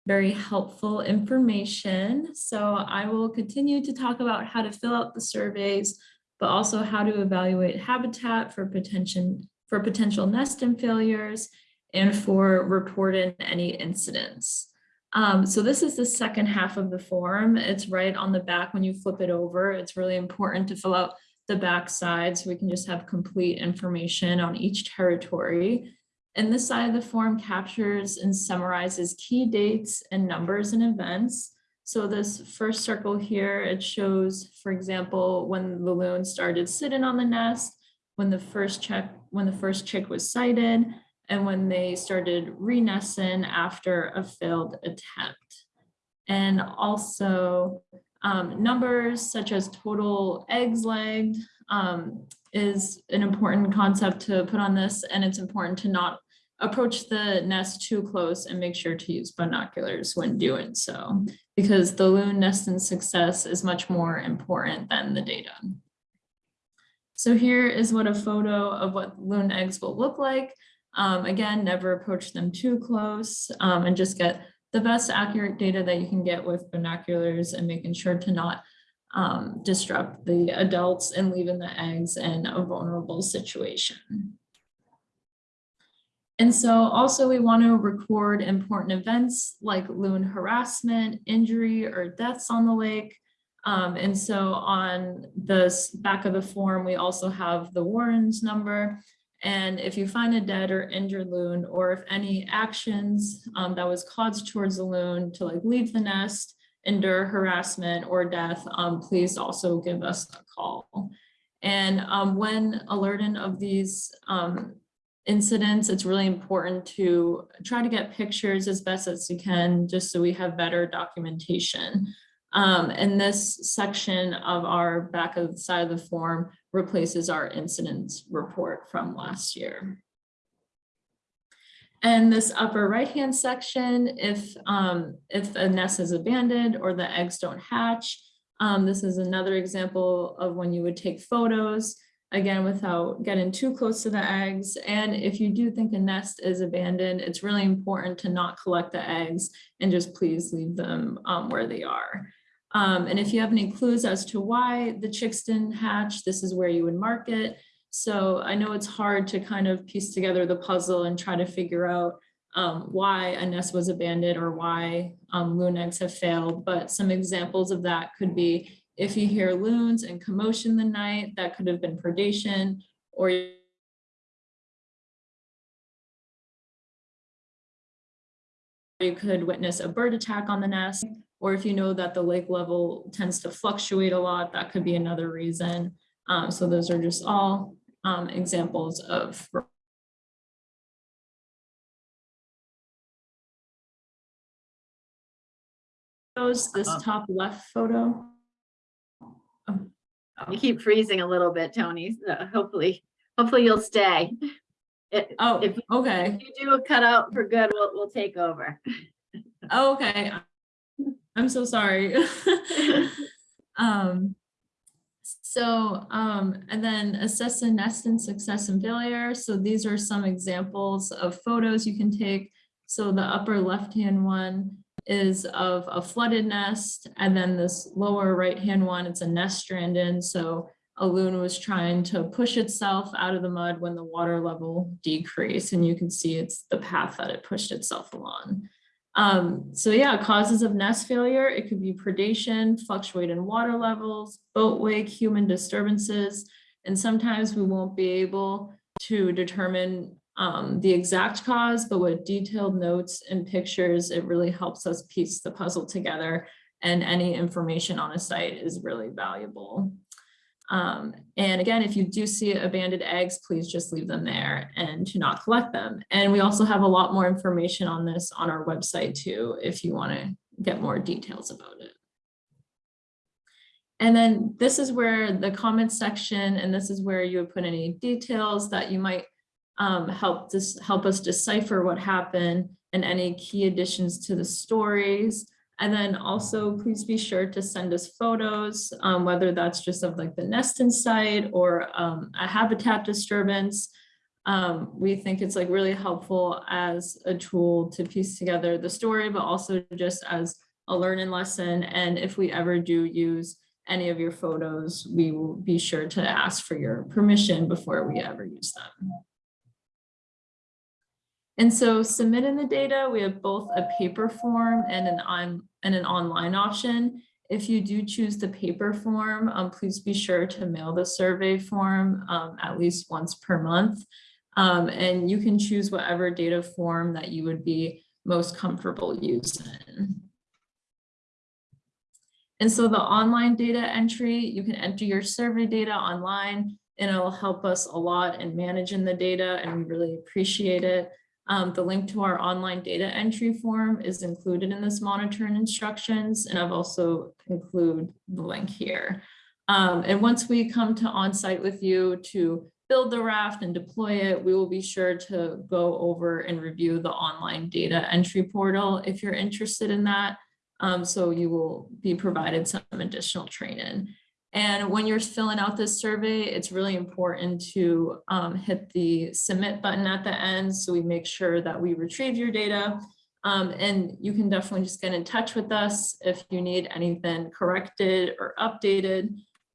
very helpful information. So I will continue to talk about how to fill out the surveys, but also how to evaluate habitat for potential for potential nest and failures and for reporting any incidents. Um, so this is the second half of the form. It's right on the back when you flip it over. It's really important to fill out the back side so we can just have complete information on each territory. And this side of the form captures and summarizes key dates and numbers and events. So this first circle here, it shows, for example, when the loon started sitting on the nest, when the first check, when the first chick was sighted, and when they started re-nesting after a failed attempt. And also um, numbers such as total eggs laid um, is an important concept to put on this, and it's important to not approach the nest too close and make sure to use binoculars when doing so, because the loon nesting success is much more important than the data. So here is what a photo of what loon eggs will look like. Um, again, never approach them too close um, and just get the best accurate data that you can get with binoculars and making sure to not um, disrupt the adults and leaving the eggs in a vulnerable situation. And so also we want to record important events like loon harassment, injury, or deaths on the lake. Um, and so on the back of the form, we also have the Warren's number. And if you find a dead or injured loon, or if any actions um, that was caused towards the loon to like leave the nest, endure harassment or death, um, please also give us a call. And um, when alerting of these um, incidents, it's really important to try to get pictures as best as you can, just so we have better documentation. Um, and this section of our back of the side of the form replaces our incidents report from last year. And this upper right-hand section, if, um, if a nest is abandoned or the eggs don't hatch, um, this is another example of when you would take photos, again, without getting too close to the eggs. And if you do think a nest is abandoned, it's really important to not collect the eggs and just please leave them um, where they are. Um, and if you have any clues as to why the chicks didn't hatch, this is where you would mark it. So I know it's hard to kind of piece together the puzzle and try to figure out um, why a nest was abandoned or why um, loon eggs have failed. But some examples of that could be if you hear loons and commotion the night, that could have been predation or you could witness a bird attack on the nest, or if you know that the lake level tends to fluctuate a lot, that could be another reason. Um, so those are just all um, examples of those, this top left photo. Oh, You keep freezing a little bit, Tony. so Hopefully hopefully you'll stay. If Oh, If- okay. if you do a cutout for good, we'll, we'll take over. Okay. I'm so sorry. Um, so, um, and then assess the nest and success and failure. So these are some examples of photos you can take. So the upper left-hand one is of a flooded nest, and then this lower right-hand one, it's a nest stranded. So a loon was trying to push itself out of the mud when the water level decreased, and you can see it's the path that it pushed itself along. Um, so yeah, causes of nest failure, it could be predation, fluctuating water levels, boat wake, human disturbances, and sometimes we won't be able to determine um, the exact cause, but with detailed notes and pictures, it really helps us piece the puzzle together and any information on a site is really valuable. Um, and again, if you do see abandoned eggs, please just leave them there and to not collect them. And we also have a lot more information on this on our website too, if you want to get more details about it. And then this is where the comments section, and this is where you would put any details that you might um, help this help us decipher what happened and any key additions to the stories. And then also please be sure to send us photos, um, whether that's just of like the nest inside or um, a habitat disturbance. Um, we think it's like really helpful as a tool to piece together the story, but also just as a learning lesson. And if we ever do use any of your photos, we will be sure to ask for your permission before we ever use them. And so submitting the data, we have both a paper form and an on and an online option. If you do choose the paper form, um, please be sure to mail the survey form um, at least once per month. Um, and you can choose whatever data form that you would be most comfortable using. And so the online data entry, you can enter your survey data online and it'll help us a lot in managing the data and we really appreciate it. Um, the link to our online data entry form is included in this monitoring instructions, and I've also include the link here. Um, and once we come to on-site with you to build the raft and deploy it, we will be sure to go over and review the online data entry portal if you're interested in that. Um, so you will be provided some additional training. And when you're filling out this survey, it's really important to um, hit the submit button at the end. So we make sure that we retrieve your data. Um, and you can definitely just get in touch with us if you need anything corrected or updated.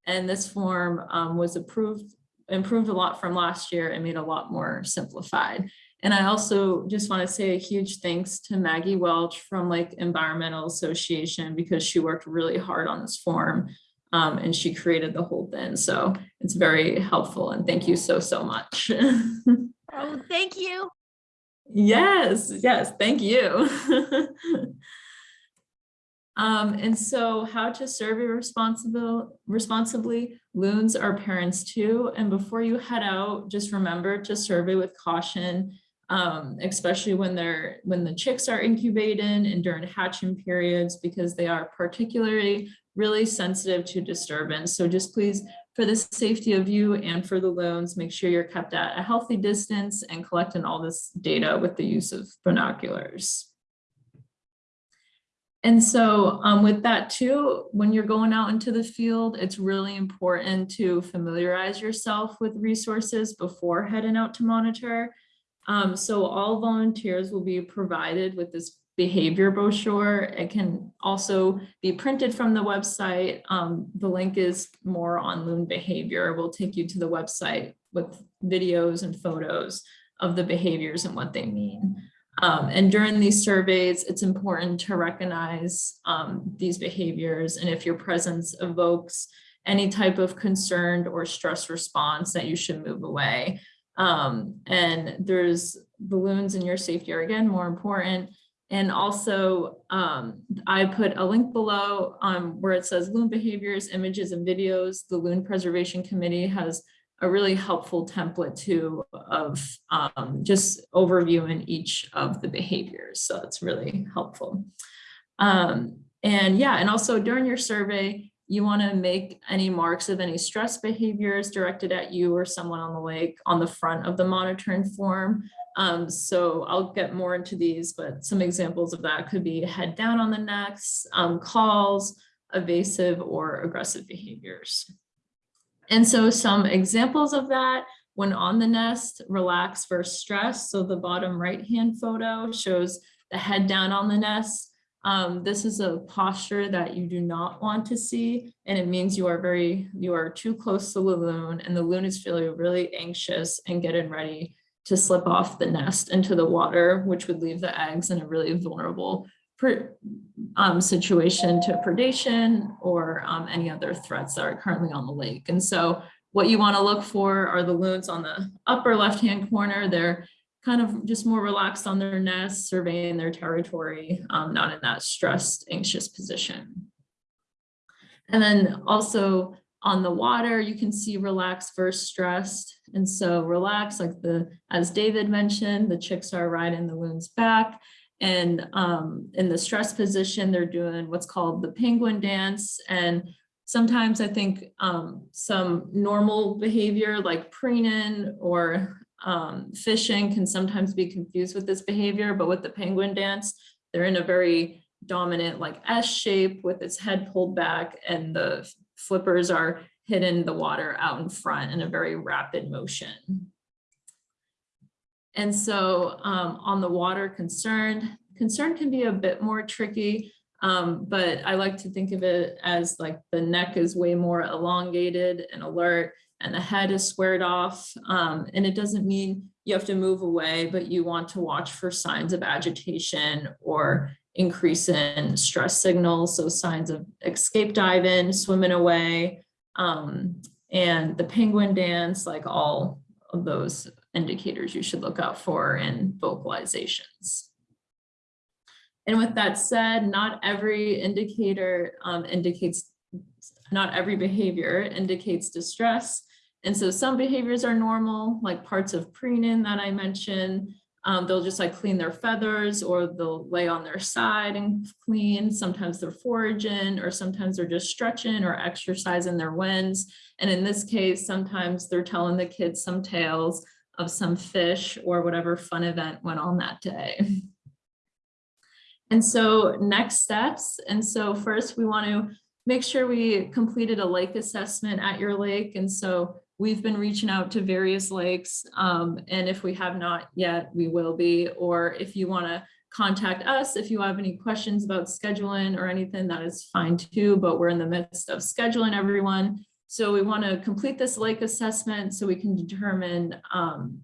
And this form um, was approved, improved a lot from last year and made a lot more simplified. And I also just want to say a huge thanks to Maggie Welch from Lake Environmental Association because she worked really hard on this form um, and she created the whole thing. So it's very helpful and thank you so, so much. Oh, thank you. yes, yes, thank you. um, and so how to survey responsible, responsibly, loons are parents too. And before you head out, just remember to survey with caution, um, especially when they're when the chicks are incubating and during hatching periods, because they are particularly really sensitive to disturbance. So just please, for the safety of you and for the loons, make sure you're kept at a healthy distance and collecting all this data with the use of binoculars. And so um, with that too, when you're going out into the field, it's really important to familiarize yourself with resources before heading out to monitor. Um, so all volunteers will be provided with this behavior brochure. It can also be printed from the website. Um, the link is more on loon behavior. We'll take you to the website with videos and photos of the behaviors and what they mean. Um, and during these surveys, it's important to recognize um, these behaviors and if your presence evokes any type of concerned or stress response that you should move away. Um, and there's balloons in your safety are again more important. And also, um, I put a link below um, where it says loon behaviors, images and videos. The Loon Preservation Committee has a really helpful template too of um, just overviewing each of the behaviors. So it's really helpful. Um, and yeah, and also during your survey, you want to make any marks of any stress behaviors directed at you or someone on the lake on the front of the monitoring form. Um, so I'll get more into these, but some examples of that could be head down on the necks, um, calls, evasive or aggressive behaviors. And so some examples of that when on the nest, relax versus stress. So the bottom right-hand photo shows the head down on the nest. Um, this is a posture that you do not want to see, and it means you are very, you are too close to the loon, and the loon is feeling really anxious and getting ready to slip off the nest into the water, which would leave the eggs in a really vulnerable um, situation to predation or um, any other threats that are currently on the lake. And so what you want to look for are the loons on the upper left-hand corner. They're kind of just more relaxed on their nest, surveying their territory, um, not in that stressed, anxious position. And then also on the water, you can see relaxed versus stressed. And so relaxed, like the, as David mentioned, the chicks are riding the loon's back. And um, in the stress position, they're doing what's called the penguin dance. And sometimes I think um, some normal behavior like preening or um, fishing can sometimes be confused with this behavior, but with the penguin dance, they're in a very dominant like S shape with its head pulled back and the flippers are hitting the water out in front in a very rapid motion. And so um, on the water concerned, concern can be a bit more tricky, um, but I like to think of it as like the neck is way more elongated and alert and the head is squared off. Um, and it doesn't mean you have to move away, but you want to watch for signs of agitation or increase in stress signals. So signs of escape diving, swimming away, um, and the penguin dance, like all of those indicators you should look out for in vocalizations. And with that said, not every indicator um, indicates, not every behavior indicates distress. And so some behaviors are normal, like parts of preening that I mentioned. Um, they'll just like clean their feathers or they'll lay on their side and clean. Sometimes they're foraging or sometimes they're just stretching or exercising their winds. And in this case, sometimes they're telling the kids some tales of some fish or whatever fun event went on that day. And so next steps. And so first we want to make sure we completed a lake assessment at your lake. And so we've been reaching out to various lakes. Um, and if we have not yet, we will be, or if you want to contact us, if you have any questions about scheduling or anything, that is fine too, but we're in the midst of scheduling everyone. So we want to complete this lake assessment so we can determine um,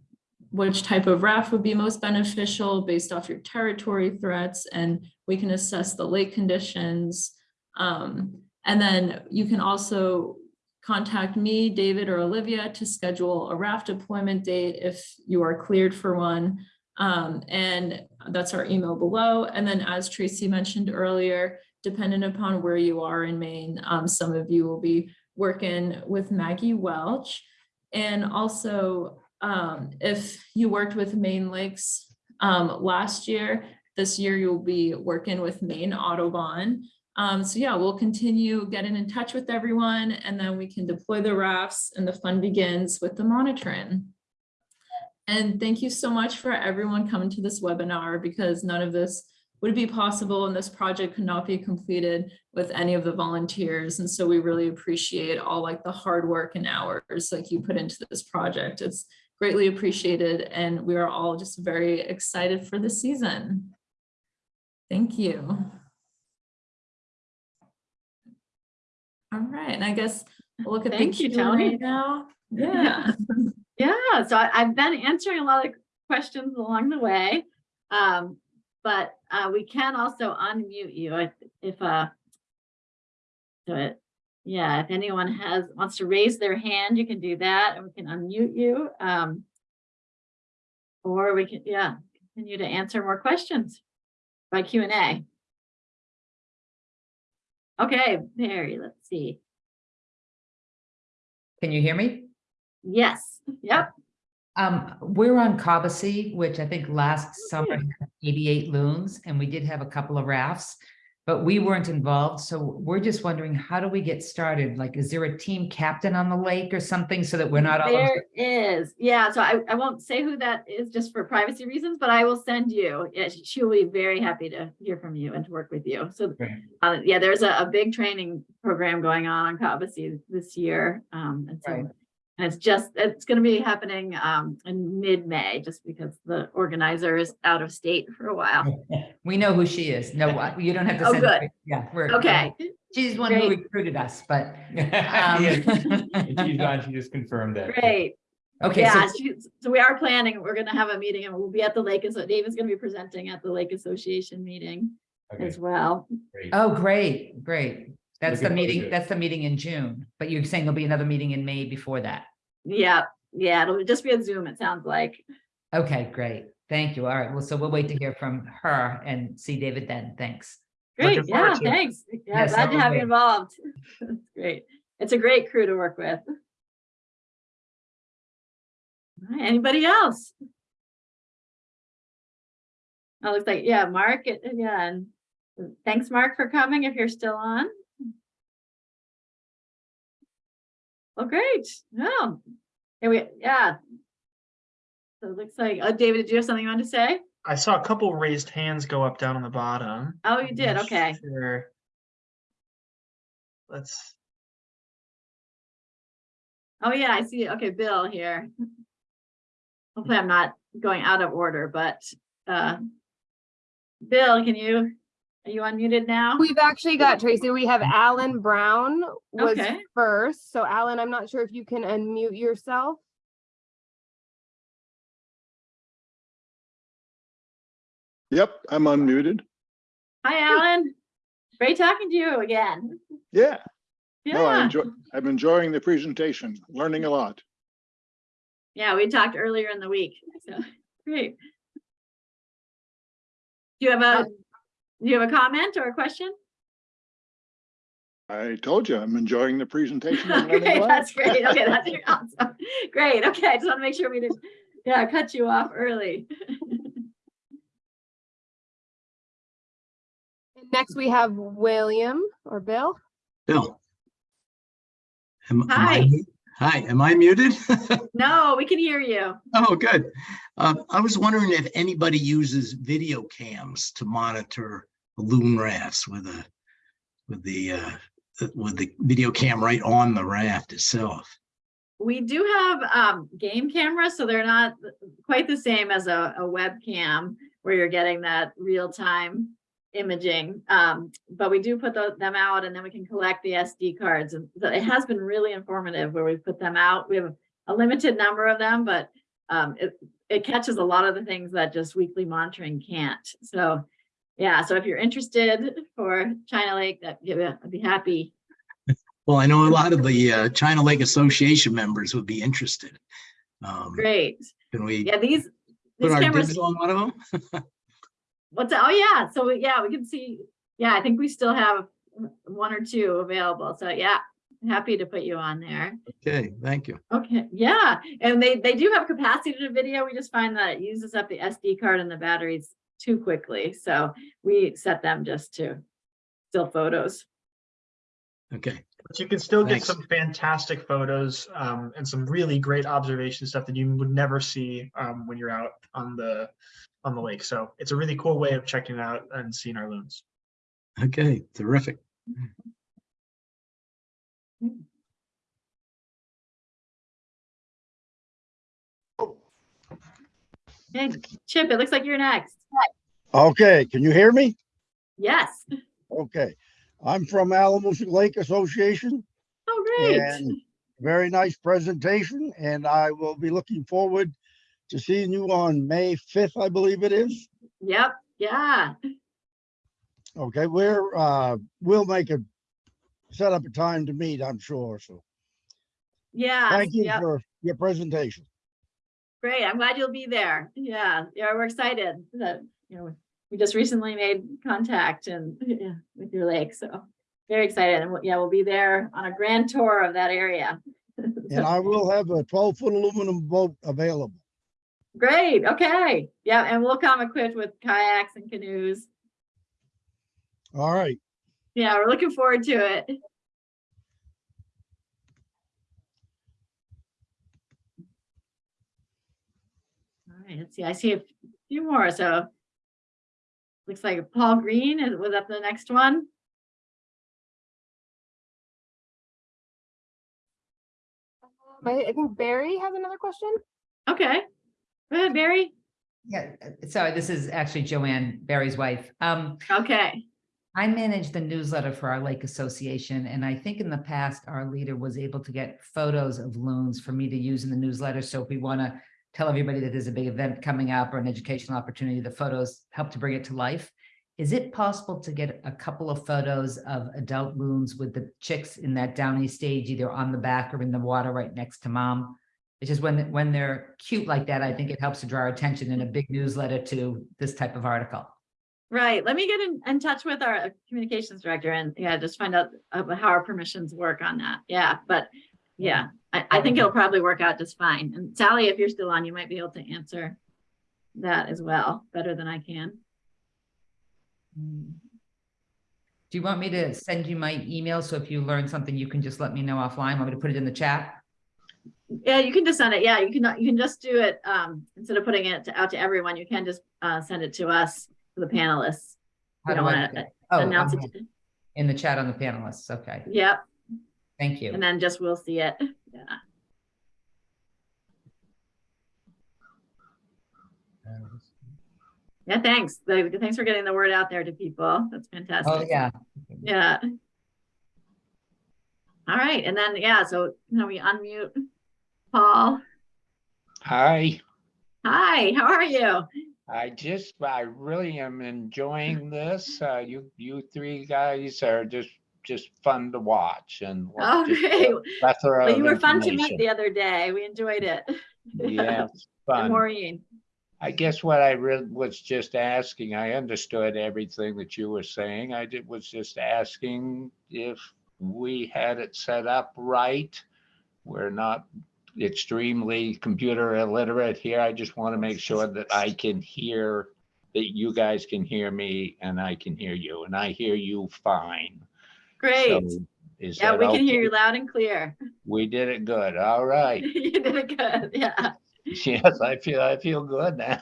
which type of raft would be most beneficial based off your territory threats, and we can assess the lake conditions. Um, and then you can also contact me, David or Olivia to schedule a raft deployment date if you are cleared for one. Um, and that's our email below. And then as Tracy mentioned earlier, depending upon where you are in Maine, um, some of you will be working with Maggie Welch. And also, um, if you worked with Maine Lakes um, last year, this year you'll be working with Maine Audubon. Um, so yeah, we'll continue getting in touch with everyone and then we can deploy the rafts and the fun begins with the monitoring. And thank you so much for everyone coming to this webinar because none of this would be possible and this project could not be completed with any of the volunteers. And so we really appreciate all like the hard work and hours like you put into this project. It's greatly appreciated and we are all just very excited for the season. Thank you. All right, and I guess we'll look at the Thank you, Q&A Tony. now. Yeah. Yeah, so I, I've been answering a lot of questions along the way. Um, but, uh, we can also unmute you if, if, uh, so it, yeah, if anyone has, wants to raise their hand, you can do that and we can unmute you. Um, or we can, yeah, continue to answer more questions by Q and A. Okay, Mary, let's see. Can you hear me? Yes, yep, Um, we're on Cobbossee, which I think last summer had eighty-eight loons, and we did have a couple of rafts. But we weren't involved. So we're just wondering, how do we get started? Like, is there a team captain on the lake or something so that we're not all? There is, yeah, so I, I won't say who that is just for privacy reasons, but I will send you. Yeah, she- She'll be very happy to hear from you and to work with you. So, Great. uh, yeah, there's a, a big training program going on on Cobbossee this year. Um, and so, Right. And it's just, it's gonna be happening, um, in mid-May, just because the organizer is out of state for a while. We know who she is. No, what- you don't have to Oh, send. good. her- Yeah, we're. Okay, She's the one who Great. recruited us, but. Um, and She's gone, she just confirmed that. great. Okay, so Yeah, she- so we are planning, we're gonna have a meeting and we'll be at the Lake, so David's gonna be presenting at the Lake Association meeting Okay, as well. great. Oh, great, great. That's the Looking forward to meeting, it. that's the meeting in June, but you're saying there'll be another meeting in May before that. Yeah, yeah, it'll just be a Zoom, it sounds like. Okay, great. Thank you. All right. Well, so we'll wait to hear from her and see David then. Thanks. Great, Looking forward yeah, to it. thanks. Yeah, Yes, glad that to was have you great. involved. That's great. It's a great crew to work with. All right, Anybody else? Oh, looks like, yeah, Mark, it- yeah, and thanks, Mark, for coming if you're still on. Well, great, yeah. And we, yeah. So it looks like, oh, David, did you have something you wanted to say? I saw a couple raised hands go up down on the bottom. Oh, you I'm did, okay. sure. Let's, Oh, yeah, I see. Okay, Bill here. Hopefully I'm not going out of order, but, uh, Bill, can you, are you unmuted now? We've actually got Tracy, we have Alan Brown was Okay. first. So Alan, I'm not sure if you can unmute yourself. Yep, I'm unmuted. Hi, Alan. Great talking to you again. Yeah, no, I Yeah, enjoy, I'm enjoying the presentation, learning a lot. yeah, we talked earlier in the week, so, great. Do you have a, uh, do you have a comment or a question? I told you, I'm enjoying the presentation. and learning a Okay, that's great. Okay, that's awesome. Great, okay, I just want to make sure we didn't, yeah, cut you off early. Next, we have William or Bill. Bill. Am- am I Hi. mu- Hi, am I muted? No, we can hear you. Oh, good. Um, I was wondering if anybody uses video cams to monitor balloon rafts with a, with the, uh, with the video cam right on the raft itself. We do have um game cameras, so they're not quite the same as a a webcam where you're getting that real time imaging. Um, but we do put tho- them out and then we can collect the SD cards and so it has been really informative where we put them out. We have a limited number of them, but um it it catches a lot of the things that just weekly monitoring can't. So yeah, so if you're interested for China Lake, that I'd be happy. Well, I know a lot of the uh, China Lake Association members would be interested. Um, Great. Can we Yeah, these put these our cameras. on one of them? What's that? Oh, yeah. So yeah, we can see. Yeah, I think we still have one or two available. So yeah, happy to put you on there. Okay, thank you. Okay, yeah. And they, they do have capacity to video. We just find that it uses up the SD card and the batteries too quickly. So we set them just to still photos. Okay, but you can still get Thanks. some fantastic photos um, and some really great observation stuff that you would never see um, when you're out on the on the lake. So it's a really cool way of checking out and seeing our loons. okay, terrific. Hey, Chip, it looks like you're next. Okay, can you hear me? Yes. Okay, I'm from Alamos Lake Association Oh, great. and very nice presentation and I will be looking forward to seeing you on May fifth, I believe it is. Yep, yeah. Okay, we're, uh, we'll make a, set up a time to meet, I'm sure. So Yeah. thank you yep. for your presentation. Great, I'm glad you'll be there. Yeah, yeah, we're excited that, you know, we just recently made contact and, yeah, with your lake, so very excited. And we'll- yeah, we'll be there on a grand tour of that area. And I will have a twelve foot aluminum boat available. Great, okay. Yeah, and we'll come equipped with kayaks and canoes. All right. Yeah, we're looking forward to it. All right, let's see, I see a few more, so. Looks like Paul Green is, was up the next one. I, I think Barry has another question. Okay, go ahead, Barry. Yeah, sorry, this is actually Joanne, Barry's wife. Um, Okay, I manage the newsletter for our Lake Association, and I think in the past, our leader was able to get photos of loons for me to use in the newsletter. So if we want to tell everybody that there's a big event coming up or an educational opportunity, the photos help to bring it to life. Is it possible to get a couple of photos of adult loons with the chicks in that downy stage, either on the back or in the water right next to mom? It's just when, when they're cute like that, I think it helps to draw attention in a big newsletter to this type of article. right, let me get in, in touch with our communications director and, yeah, just find out uh, how our permissions work on that, yeah, but. Yeah, I, I think it'll probably work out just fine, and Sally, if you're still on, you might be able to answer. That as well, better than I can. Do you want me to send you my email? So if you learn something, you can just let me know offline. Want me to put it in the chat? Yeah, you can just send it, yeah, you can, you can just do it, um, instead of putting it to- out to everyone, you can just, uh, send it to us, to the panelists. How We don't do I wanna do that? uh, Oh, announce okay. it, In the chat on the panelists. Okay, yep, thank you. and then just we'll see it, yeah. Yeah, thanks. Thanks for getting the word out there to people. That's fantastic. Oh, yeah. Yeah. All right, and then, yeah, so, you know, we unmute Paul. Hi, Hi, how are you? I just, I really am enjoying this. Uh, you, you three guys are just, just fun to watch and. Oh, great. Well, you were fun to meet the other day. We enjoyed it. Yeah, fun. Maureen. I guess what I really was just asking, I understood everything that you were saying. I did, was just asking if we had it set up right. We're not extremely computer illiterate here. I just want to make sure that I can hear, that you guys can hear me and I can hear you, and I hear you fine. Great. So Is Yeah, we can hear you loud and clear. We did it good. All right. You did it good, yeah, Yes, I feel, I feel good now.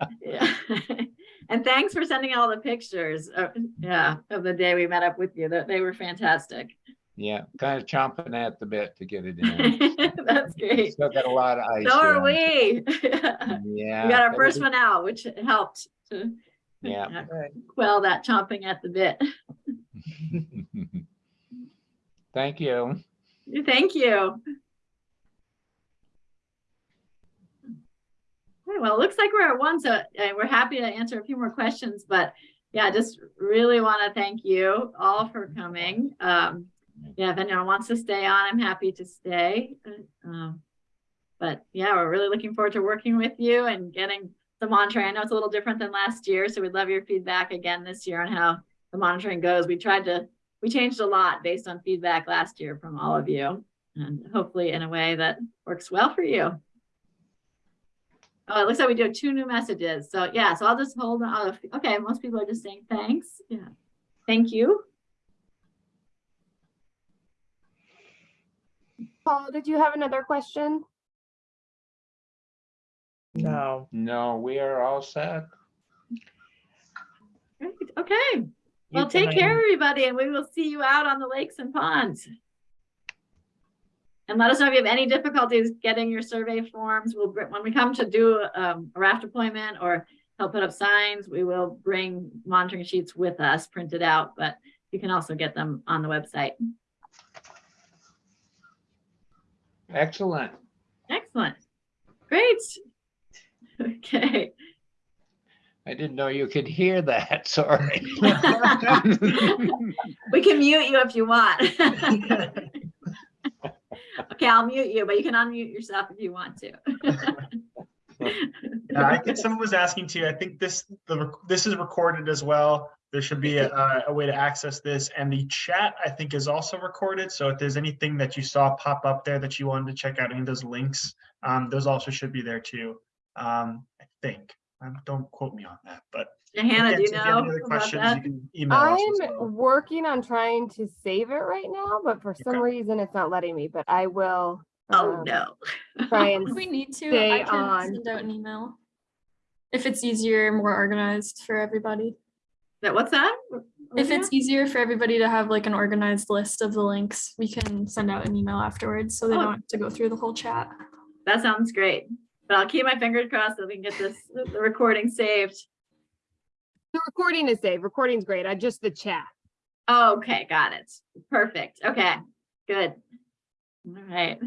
yeah. And thanks for sending all the pictures, uh, yeah, of the day we met up with you. That They were fantastic. Yeah, kind of chomping at the bit to get it in. That's great. Still got a lot of ice. So are we. Yeah. We got our first one out, which helped to Yeah. quell that chomping at the bit. Thank you. Thank you. Okay, well, it looks like we're at one, so uh, we're happy to answer a few more questions, but yeah, just really want to thank you all for coming. Um, yeah, if anyone wants to stay on, I'm happy to stay. Uh, um, But yeah, we're really looking forward to working with you and getting the monitoring. I know it's a little different than last year, so we'd love your feedback again this year on how the monitoring goes. We tried to, we changed a lot based on feedback last year from all of you and hopefully in a way that works well for you. Oh, it looks like we do have two new messages. So yeah, so I'll just hold on. Okay, most people are just saying thanks. Yeah. Thank you. Paul, did you have another question? No. No, we are all set. Great. Okay. Well, take care, everybody, and we will see you out on the lakes and ponds. And let us know if you have any difficulties getting your survey forms. We'll, when we come to do um, a raft deployment or help put up signs, we will bring monitoring sheets with us printed out, but you can also get them on the website. Excellent. Excellent. Great. Okay. I didn't know you could hear that. Sorry. We can mute you if you want. Okay, I'll mute you, but you can unmute yourself if you want to. Uh, I think someone was asking too, I think this, the, this is recorded as well. There should be a, a way to access this and the chat, I think is also recorded. So if there's anything that you saw pop up there that you wanted to check out, any of those links, um, those also should be there too. Um, I think, Um, Don't quote me on that, but. Hannah, again, do you have know any other about questions, that? you can email us as well. I'm working on trying to save it right now, but for some Okay. reason it's not letting me, but I will. Oh, um, no. Try and, If we need to, stay I can on. send out an email. If it's easier, more organized for everybody. That, what's that? If Olivia? it's easier for everybody to have like an organized list of the links, we can send out an email afterwards, so they Oh. don't have to go through the whole chat. That sounds great. But I'll keep my fingers crossed that we can get this, the recording saved. the recording is saved. Recording's great. I just the chat. Oh, Okay, got it. Perfect. Okay, good. All right.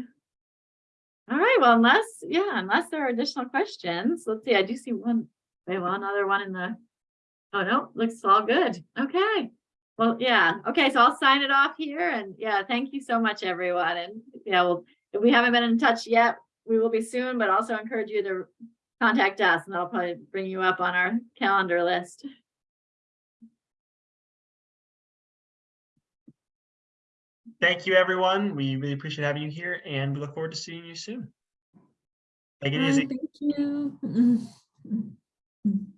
All right, well, unless, yeah, unless there are additional questions, let's see, I do see one, wait, well, another one in the, oh, no, looks all good. Okay. Well, yeah, okay, so I'll sign it off here and yeah, thank you so much, everyone. And yeah, well, if we haven't been in touch yet, we will be soon, but also encourage you to contact us and I'll probably bring you up on our calendar list. Thank you, everyone. We really appreciate having you here and we look forward to seeing you soon. Take it Bye, easy. Thank you.